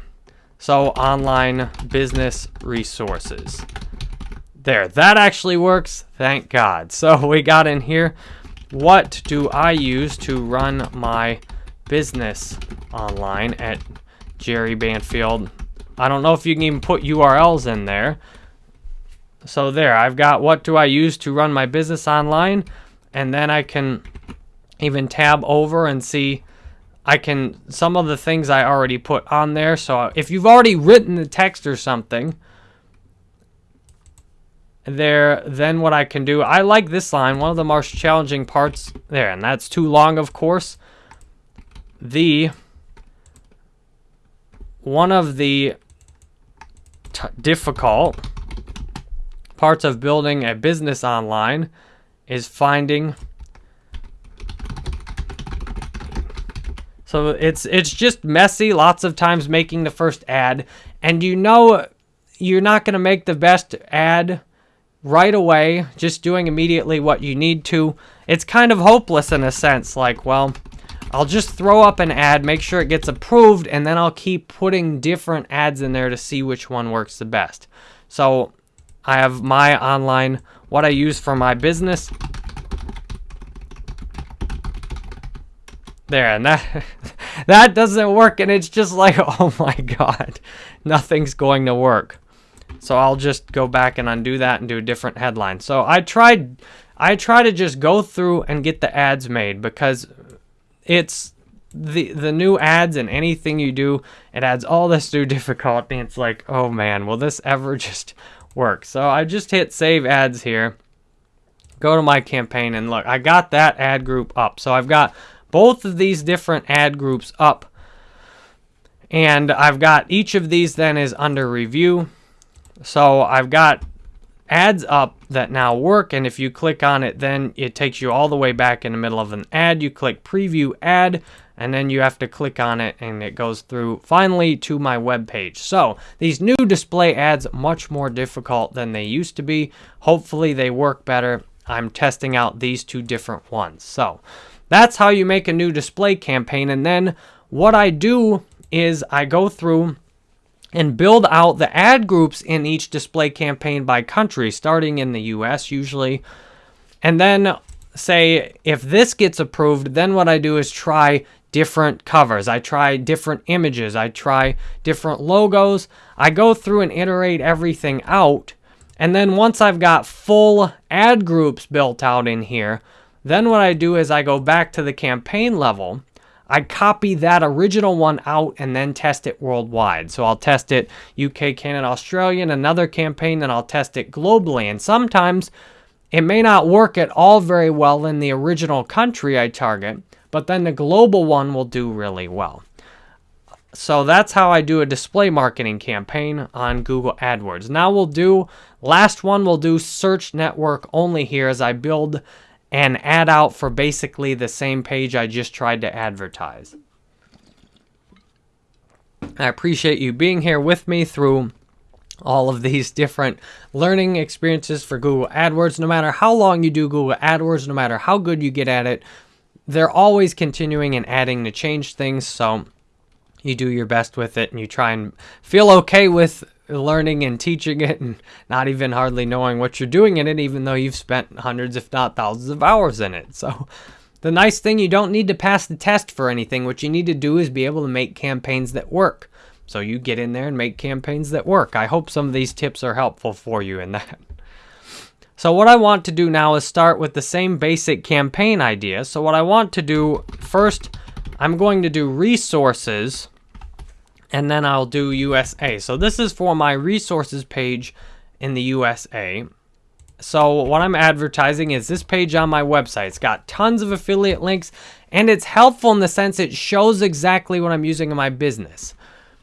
so online business resources. There, that actually works. Thank God. So [laughs] we got in here. What do I use to run my business online at Jerry Banfield? I don't know if you can even put URLs in there. So there, I've got what do I use to run my business online? And then I can even tab over and see I can some of the things I already put on there. So if you've already written the text or something, there, then what I can do, I like this line, one of the most challenging parts there, and that's too long, of course. The, one of the difficult parts of building a business online is finding So it's it's just messy lots of times making the first ad and you know you're not going to make the best ad right away, just doing immediately what you need to, it's kind of hopeless in a sense. Like, well, I'll just throw up an ad, make sure it gets approved, and then I'll keep putting different ads in there to see which one works the best. So I have my online, what I use for my business. There, and that, [laughs] that doesn't work, and it's just like, [laughs] oh my god, nothing's going to work. So I'll just go back and undo that and do a different headline. So I tried, I try to just go through and get the ads made because it's the the new ads and anything you do, it adds all this new [laughs] difficulty. It's like, oh man, will this ever just work? So I just hit save ads here. Go to my campaign and look, I got that ad group up. So I've got both of these different ad groups up. And I've got each of these then is under review. So I've got ads up that now work and if you click on it then it takes you all the way back in the middle of an ad. You click preview ad and then you have to click on it and it goes through finally to my web page. So these new display ads much more difficult than they used to be. Hopefully they work better. I'm testing out these two different ones. So that's how you make a new display campaign and then what i do is i go through and build out the ad groups in each display campaign by country, starting in the US usually. And then say if this gets approved, then what I do is try different covers. I try different images. I try different logos. I go through and iterate everything out. And then once I've got full ad groups built out in here, then what I do is I go back to the campaign level I copy that original one out and then test it worldwide. So I'll test it UK, Canada, Australia, and another campaign, then I'll test it globally. And sometimes it may not work at all very well in the original country I target, but then the global one will do really well. So that's how I do a display marketing campaign on Google AdWords. Now we'll do, last one we'll do search network only here as I build and ad out for basically the same page I just tried to advertise. I appreciate you being here with me through all of these different learning experiences for Google AdWords. No matter how long you do Google AdWords, no matter how good you get at it, they're always continuing and adding to change things. So you do your best with it and you try and feel okay with learning and teaching it and not even hardly knowing what you're doing in it, even though you've spent hundreds, if not thousands of hours in it. So the nice thing, you don't need to pass the test for anything. What you need to do is be able to make campaigns that work. So you get in there and make campaigns that work. I hope some of these tips are helpful for you in that. So what I want to do now is start with the same basic campaign idea. So what I want to do first, I'm going to do resources and then I'll do USA. So this is for my resources page in the USA. So what I'm advertising is this page on my website. It's got tons of affiliate links and it's helpful in the sense it shows exactly what I'm using in my business.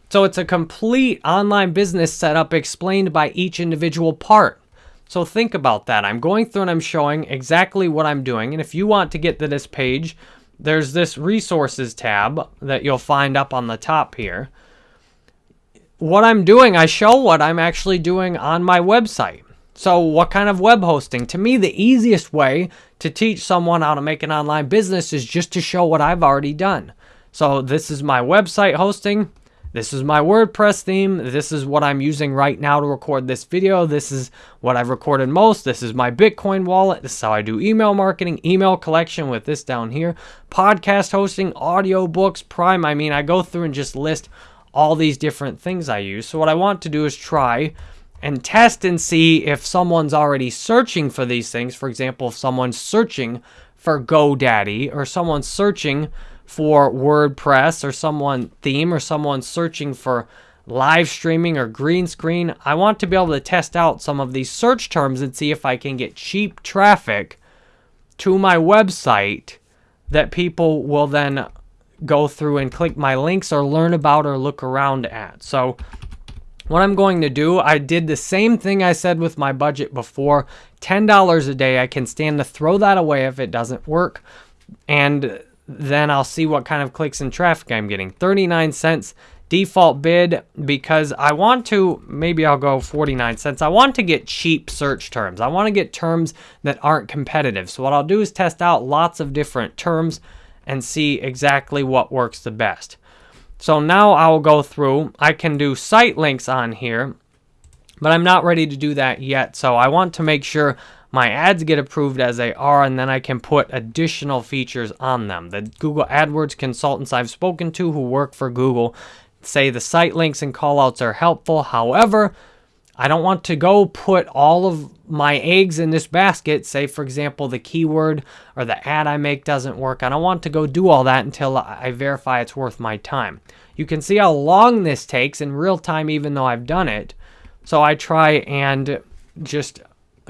So it's a complete online business setup explained by each individual part. So think about that. I'm going through and I'm showing exactly what I'm doing. And if you want to get to this page, there's this resources tab that you'll find up on the top here what I'm doing, I show what I'm actually doing on my website. So, what kind of web hosting? To me, the easiest way to teach someone how to make an online business is just to show what I've already done. So, this is my website hosting. This is my WordPress theme. This is what I'm using right now to record this video. This is what I've recorded most. This is my Bitcoin wallet. This is how I do email marketing, email collection with this down here, podcast hosting, audio books, Prime. I mean, I go through and just list all these different things I use. So what I want to do is try and test and see if someone's already searching for these things. For example, if someone's searching for GoDaddy or someone's searching for WordPress or someone theme or someone searching for live streaming or green screen, I want to be able to test out some of these search terms and see if I can get cheap traffic to my website that people will then go through and click my links or learn about or look around at. So what I'm going to do, I did the same thing I said with my budget before. $10 a day, I can stand to throw that away if it doesn't work. And then I'll see what kind of clicks and traffic I'm getting. 39 cents default bid because I want to, maybe I'll go 49 cents. I want to get cheap search terms. I want to get terms that aren't competitive. So what I'll do is test out lots of different terms and see exactly what works the best. So now I'll go through, I can do site links on here, but I'm not ready to do that yet. So I want to make sure my ads get approved as they are, and then I can put additional features on them. The Google AdWords consultants I've spoken to who work for Google say the site links and callouts are helpful. However, I don't want to go put all of my eggs in this basket. Say, for example, the keyword or the ad I make doesn't work. I don't want to go do all that until I verify it's worth my time. You can see how long this takes in real time, even though I've done it. So I try and just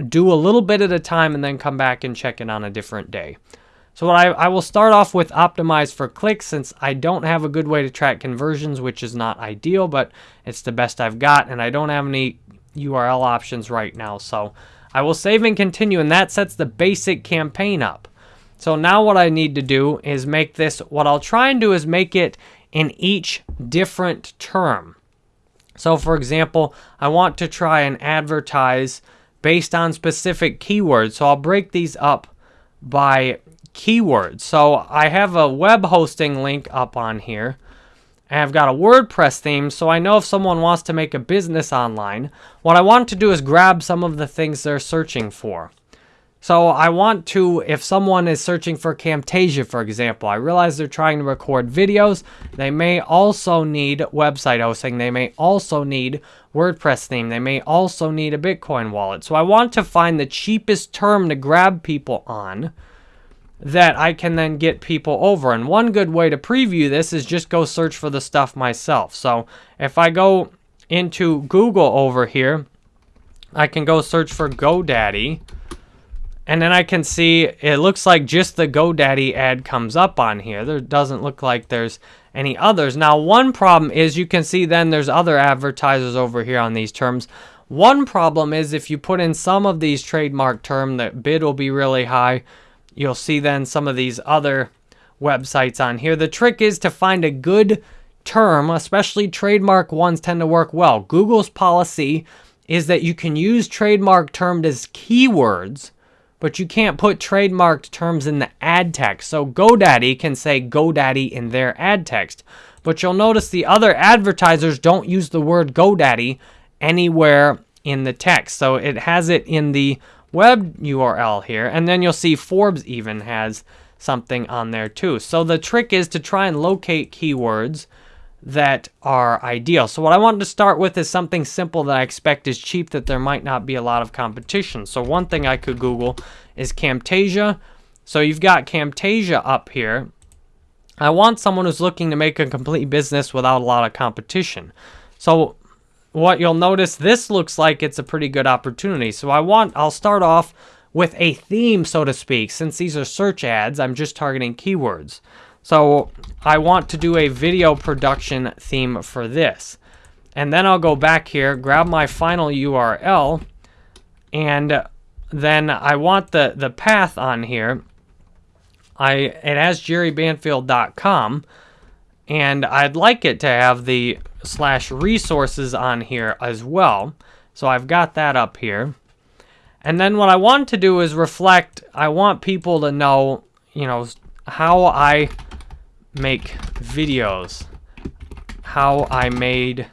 do a little bit at a time and then come back and check it on a different day. So what I, I will start off with optimize for clicks since I don't have a good way to track conversions, which is not ideal, but it's the best I've got, and I don't have any URL options right now. So I will save and continue, and that sets the basic campaign up. So now what I need to do is make this, what I'll try and do is make it in each different term. So for example, I want to try and advertise based on specific keywords. So I'll break these up by keywords. So I have a web hosting link up on here. And I've got a WordPress theme, so I know if someone wants to make a business online, what I want to do is grab some of the things they're searching for. So I want to, if someone is searching for Camtasia, for example, I realize they're trying to record videos. They may also need website hosting. They may also need WordPress theme. They may also need a Bitcoin wallet. So I want to find the cheapest term to grab people on that I can then get people over. And one good way to preview this is just go search for the stuff myself. So if I go into Google over here, I can go search for GoDaddy. And then I can see it looks like just the GoDaddy ad comes up on here. There doesn't look like there's any others. Now, one problem is you can see then there's other advertisers over here on these terms. One problem is if you put in some of these trademark term, the bid will be really high. You'll see then some of these other websites on here. The trick is to find a good term, especially trademark ones tend to work well. Google's policy is that you can use trademark termed as keywords but you can't put trademarked terms in the ad text. So GoDaddy can say GoDaddy in their ad text. But you'll notice the other advertisers don't use the word GoDaddy anywhere in the text. So it has it in the web URL here. And then you'll see Forbes even has something on there too. So the trick is to try and locate keywords that are ideal. So what I wanted to start with is something simple that I expect is cheap that there might not be a lot of competition. So one thing I could Google is Camtasia. So you've got Camtasia up here. I want someone who's looking to make a complete business without a lot of competition. So what you'll notice, this looks like it's a pretty good opportunity. So I want, I'll start off with a theme, so to speak. Since these are search ads, I'm just targeting keywords. So I want to do a video production theme for this. And then I'll go back here, grab my final URL, and then I want the, the path on here. I It has jerrybanfield.com, and I'd like it to have the slash resources on here as well. So I've got that up here. And then what I want to do is reflect, I want people to know, you know, how I make videos, how I made,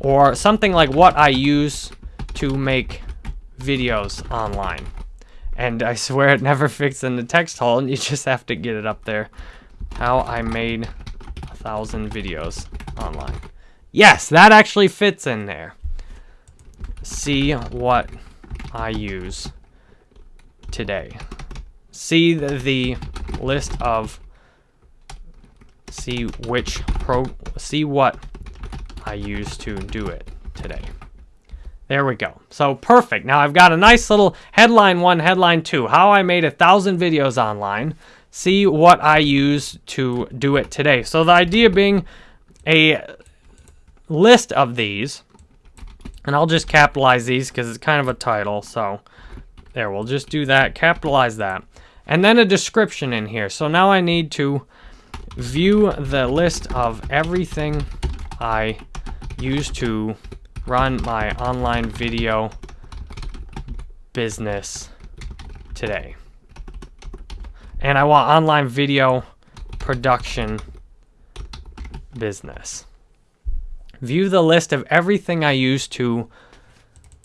or something like what I use to make videos online. And I swear it never [laughs] fits in the text hole, and you just have to get it up there. How I made a thousand videos online. Yes, that actually fits in there. See what I use today. See the, the list of see which pro see what I use to do it today. There we go. So perfect. Now I've got a nice little headline one, headline two. How I made a thousand videos online. See what I use to do it today. So the idea being a list of these and I'll just capitalize these because it's kind of a title. So there, we'll just do that, capitalize that. And then a description in here. So now I need to view the list of everything I use to run my online video business today. And I want online video production business. View the list of everything I use to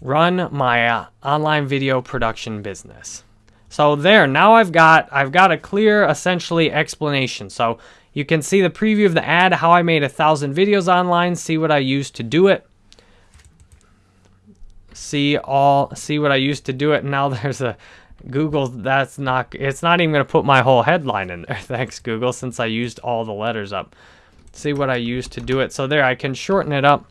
run my uh, online video production business. So there, now I've got I've got a clear essentially explanation. So you can see the preview of the ad, how I made a thousand videos online, see what I used to do it. See all see what I used to do it. [laughs] Now there's a Google that's not it's not even gonna put my whole headline in there. [laughs] Thanks, Google, since I used all the letters up see what I use to do it. So there, I can shorten it up.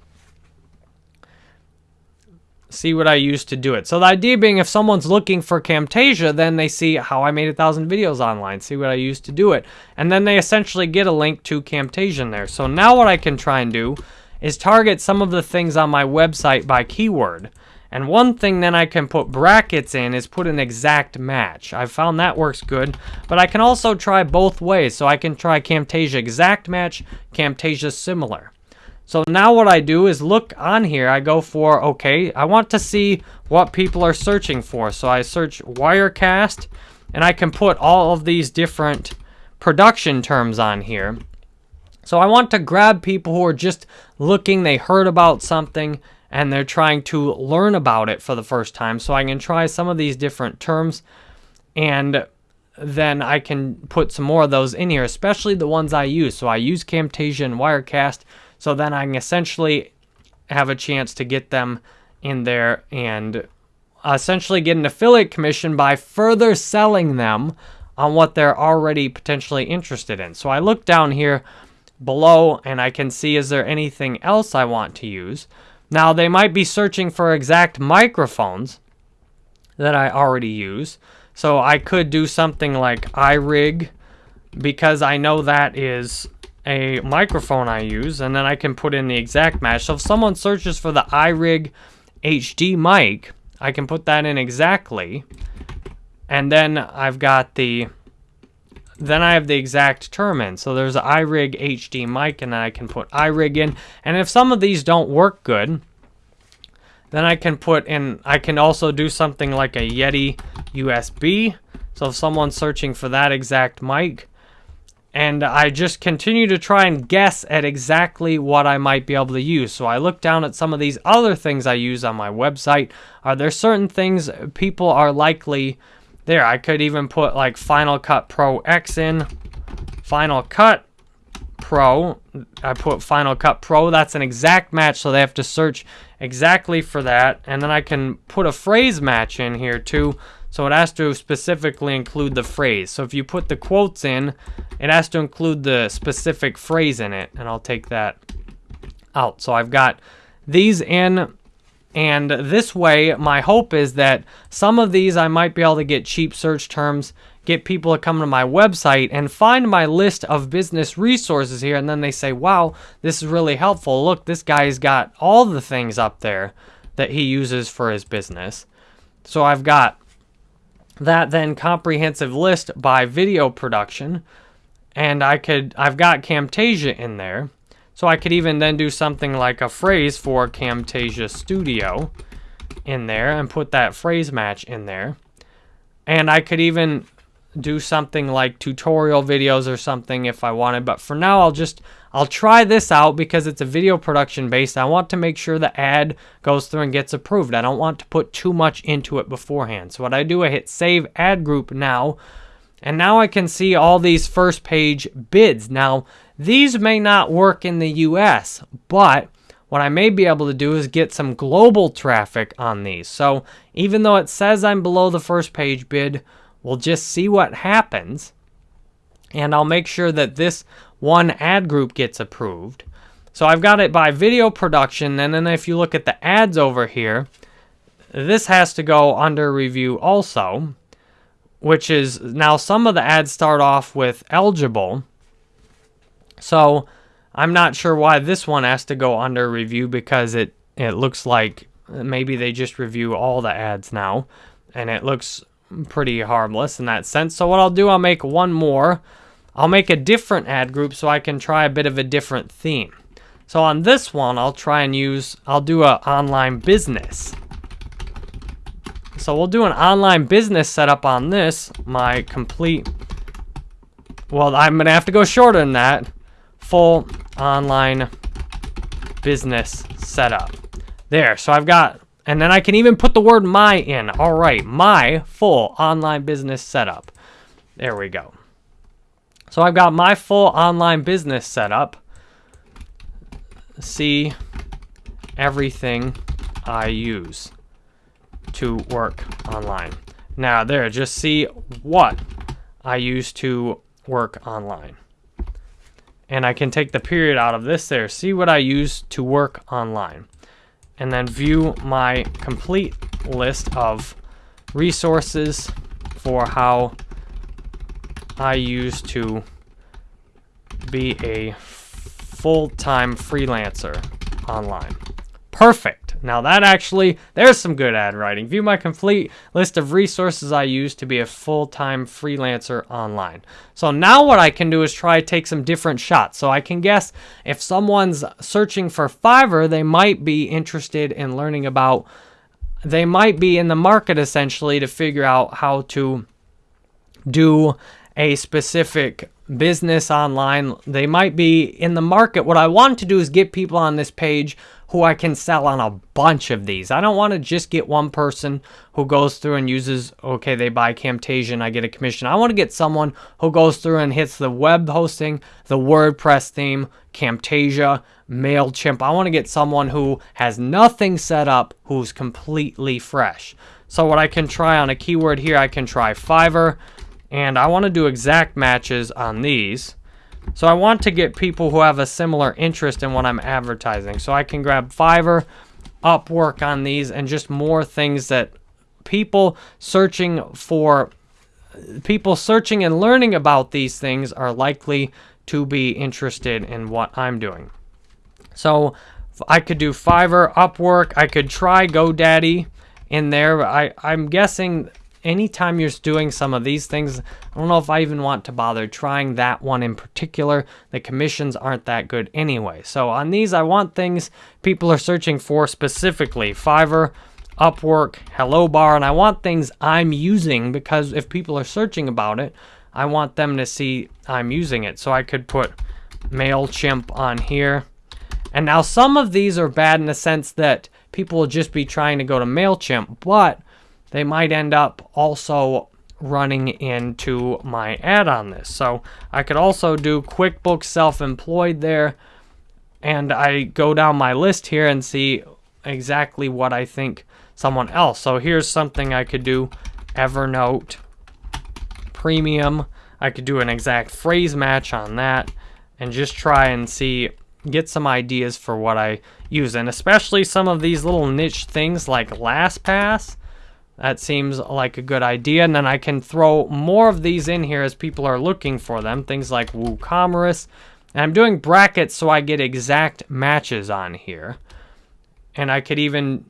See what I use to do it. So the idea being if someone's looking for Camtasia, then they see how I made a thousand videos online, see what I used to do it. And then they essentially get a link to Camtasia in there. So now what I can try and do is target some of the things on my website by keyword. And one thing then I can put brackets in is put an exact match. I've found that works good, but I can also try both ways. So I can try Camtasia exact match, Camtasia similar. So now what I do is look on here, I go for, okay, I want to see what people are searching for. So I search Wirecast, and I can put all of these different production terms on here. So I want to grab people who are just looking, they heard about something, and they're trying to learn about it for the first time. So I can try some of these different terms and then I can put some more of those in here, especially the ones I use. So I use Camtasia and Wirecast, so then I can essentially have a chance to get them in there and essentially get an affiliate commission by further selling them on what they're already potentially interested in. So I look down here below and I can see is there anything else I want to use. Now, they might be searching for exact microphones that I already use. So I could do something like iRig because I know that is a microphone I use and then I can put in the exact match. So if someone searches for the iRig HD mic, I can put that in exactly. And then I've got the then I have the exact term in. So there's an iRig HD mic, and I can put iRig in. And if some of these don't work good, then I can put in, I can also do something like a Yeti USB. So if someone's searching for that exact mic, and I just continue to try and guess at exactly what I might be able to use. So I look down at some of these other things I use on my website. Are there certain things people are likely there, I could even put like Final Cut Pro X in. Final Cut Pro. I put Final Cut Pro. That's an exact match, so they have to search exactly for that. And then I can put a phrase match in here too. So it has to specifically include the phrase. So if you put the quotes in, it has to include the specific phrase in it. And I'll take that out. So I've got these in and this way, my hope is that some of these I might be able to get cheap search terms, get people to come to my website and find my list of business resources here. And then they say, wow, this is really helpful. Look, this guy's got all the things up there that he uses for his business. So I've got that then comprehensive list by video production. And I could, I've got Camtasia in there. So I could even then do something like a phrase for Camtasia Studio in there and put that phrase match in there. And I could even do something like tutorial videos or something if I wanted. But for now, I'll just, I'll try this out because it's a video production based. I want to make sure the ad goes through and gets approved. I don't want to put too much into it beforehand. So what I do, I hit save ad group now. And now I can see all these first page bids. Now, these may not work in the US, but what I may be able to do is get some global traffic on these. So even though it says I'm below the first page bid, we'll just see what happens. And I'll make sure that this one ad group gets approved. So I've got it by video production. And then if you look at the ads over here, this has to go under review also, which is now some of the ads start off with eligible. So I'm not sure why this one has to go under review because it, it looks like maybe they just review all the ads now. And it looks pretty harmless in that sense. So what I'll do, I'll make one more. I'll make a different ad group so I can try a bit of a different theme. So on this one, I'll try and use, I'll do an online business. So we'll do an online business setup on this, my complete, well, I'm to have to go shorter than that full online business setup. There, so I've got, and then I can even put the word my in. All right, my full online business setup. There we go. So I've got my full online business setup. See everything I use to work online. Now there, just see what I use to work online and I can take the period out of this there, see what I use to work online, and then view my complete list of resources for how I use to be a full-time freelancer online. Perfect. Now that actually, there's some good ad writing. View my complete list of resources I use to be a full-time freelancer online. So now what I can do is try to take some different shots. So I can guess if someone's searching for Fiverr, they might be interested in learning about, they might be in the market essentially to figure out how to do a specific business online. They might be in the market. What I want to do is get people on this page who I can sell on a bunch of these. I don't want to just get one person who goes through and uses, okay, they buy Camtasia and I get a commission. I want to get someone who goes through and hits the web hosting, the WordPress theme, Camtasia, MailChimp. I want to get someone who has nothing set up, who's completely fresh. So what I can try on a keyword here, I can try Fiverr, and I want to do exact matches on these. So I want to get people who have a similar interest in what I'm advertising. So I can grab Fiverr, Upwork on these, and just more things that people searching for, people searching and learning about these things are likely to be interested in what I'm doing. So I could do Fiverr, Upwork, I could try GoDaddy in there. I, I'm guessing anytime you're doing some of these things, I don't know if I even want to bother trying that one in particular. The commissions aren't that good anyway. So on these, I want things people are searching for specifically. Fiverr, Upwork, Hello Bar, and I want things I'm using because if people are searching about it, I want them to see I'm using it. So I could put MailChimp on here. And now some of these are bad in the sense that people will just be trying to go to MailChimp, but they might end up also running into my ad on this. So I could also do QuickBooks Self-Employed there, and I go down my list here and see exactly what I think someone else. So here's something I could do, Evernote Premium. I could do an exact phrase match on that and just try and see, get some ideas for what I use. And especially some of these little niche things like LastPass, that seems like a good idea. And then I can throw more of these in here as people are looking for them. Things like WooCommerce. And I'm doing brackets so I get exact matches on here. And I could even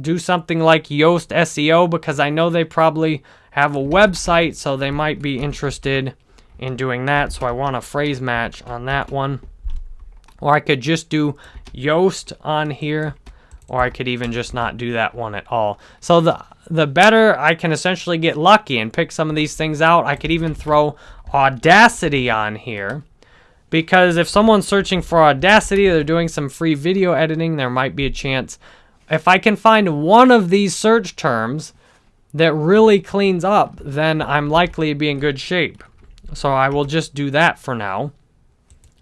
do something like Yoast SEO because I know they probably have a website, so they might be interested in doing that. So I want a phrase match on that one. Or I could just do Yoast on here, or I could even just not do that one at all. So the the better I can essentially get lucky and pick some of these things out. I could even throw Audacity on here. Because if someone's searching for Audacity, they're doing some free video editing, there might be a chance. If I can find one of these search terms that really cleans up, then I'm likely to be in good shape. So I will just do that for now.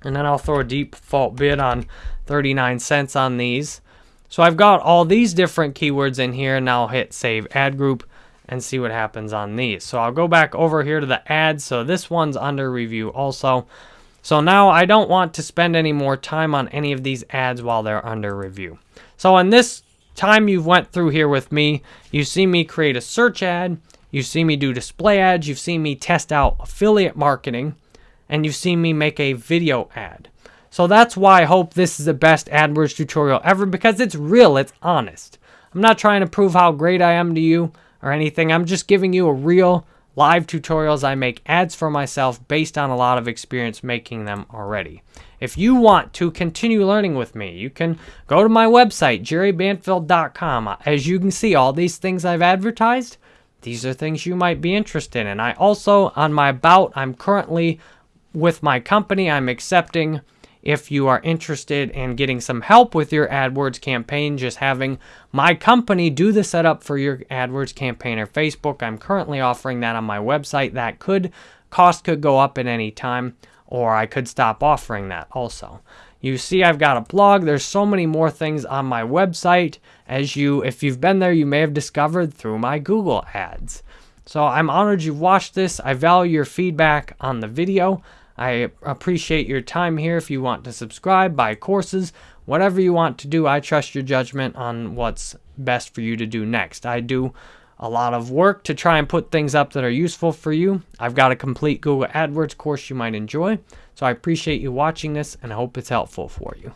And then I'll throw a default bid on 39 cents on these. So I've got all these different keywords in here. And I'll hit save ad group and see what happens on these. So I'll go back over here to the ads. So this one's under review also. So now I don't want to spend any more time on any of these ads while they're under review. So in this time you've went through here with me, you see me create a search ad, you see me do display ads, you've seen me test out affiliate marketing, and you've seen me make a video ad. So that's why I hope this is the best AdWords tutorial ever because it's real, it's honest. I'm not trying to prove how great I am to you or anything. I'm just giving you a real live tutorials. I make ads for myself based on a lot of experience making them already. If you want to continue learning with me, you can go to my website, jerrybanfield.com. As you can see, all these things I've advertised, these are things you might be interested in. And I also, on my About, I'm currently with my company, I'm accepting if you are interested in getting some help with your AdWords campaign, just having my company do the setup for your AdWords campaign or Facebook. I'm currently offering that on my website. That could cost could go up at any time, or I could stop offering that also. You see I've got a blog. There's so many more things on my website as you if you've been there, you may have discovered through my Google ads. So I'm honored you've watched this. I value your feedback on the video. I appreciate your time here. If you want to subscribe, buy courses, whatever you want to do, I trust your judgment on what's best for you to do next. I do a lot of work to try and put things up that are useful for you. I've got a complete Google AdWords course you might enjoy. So I appreciate you watching this and I hope it's helpful for you.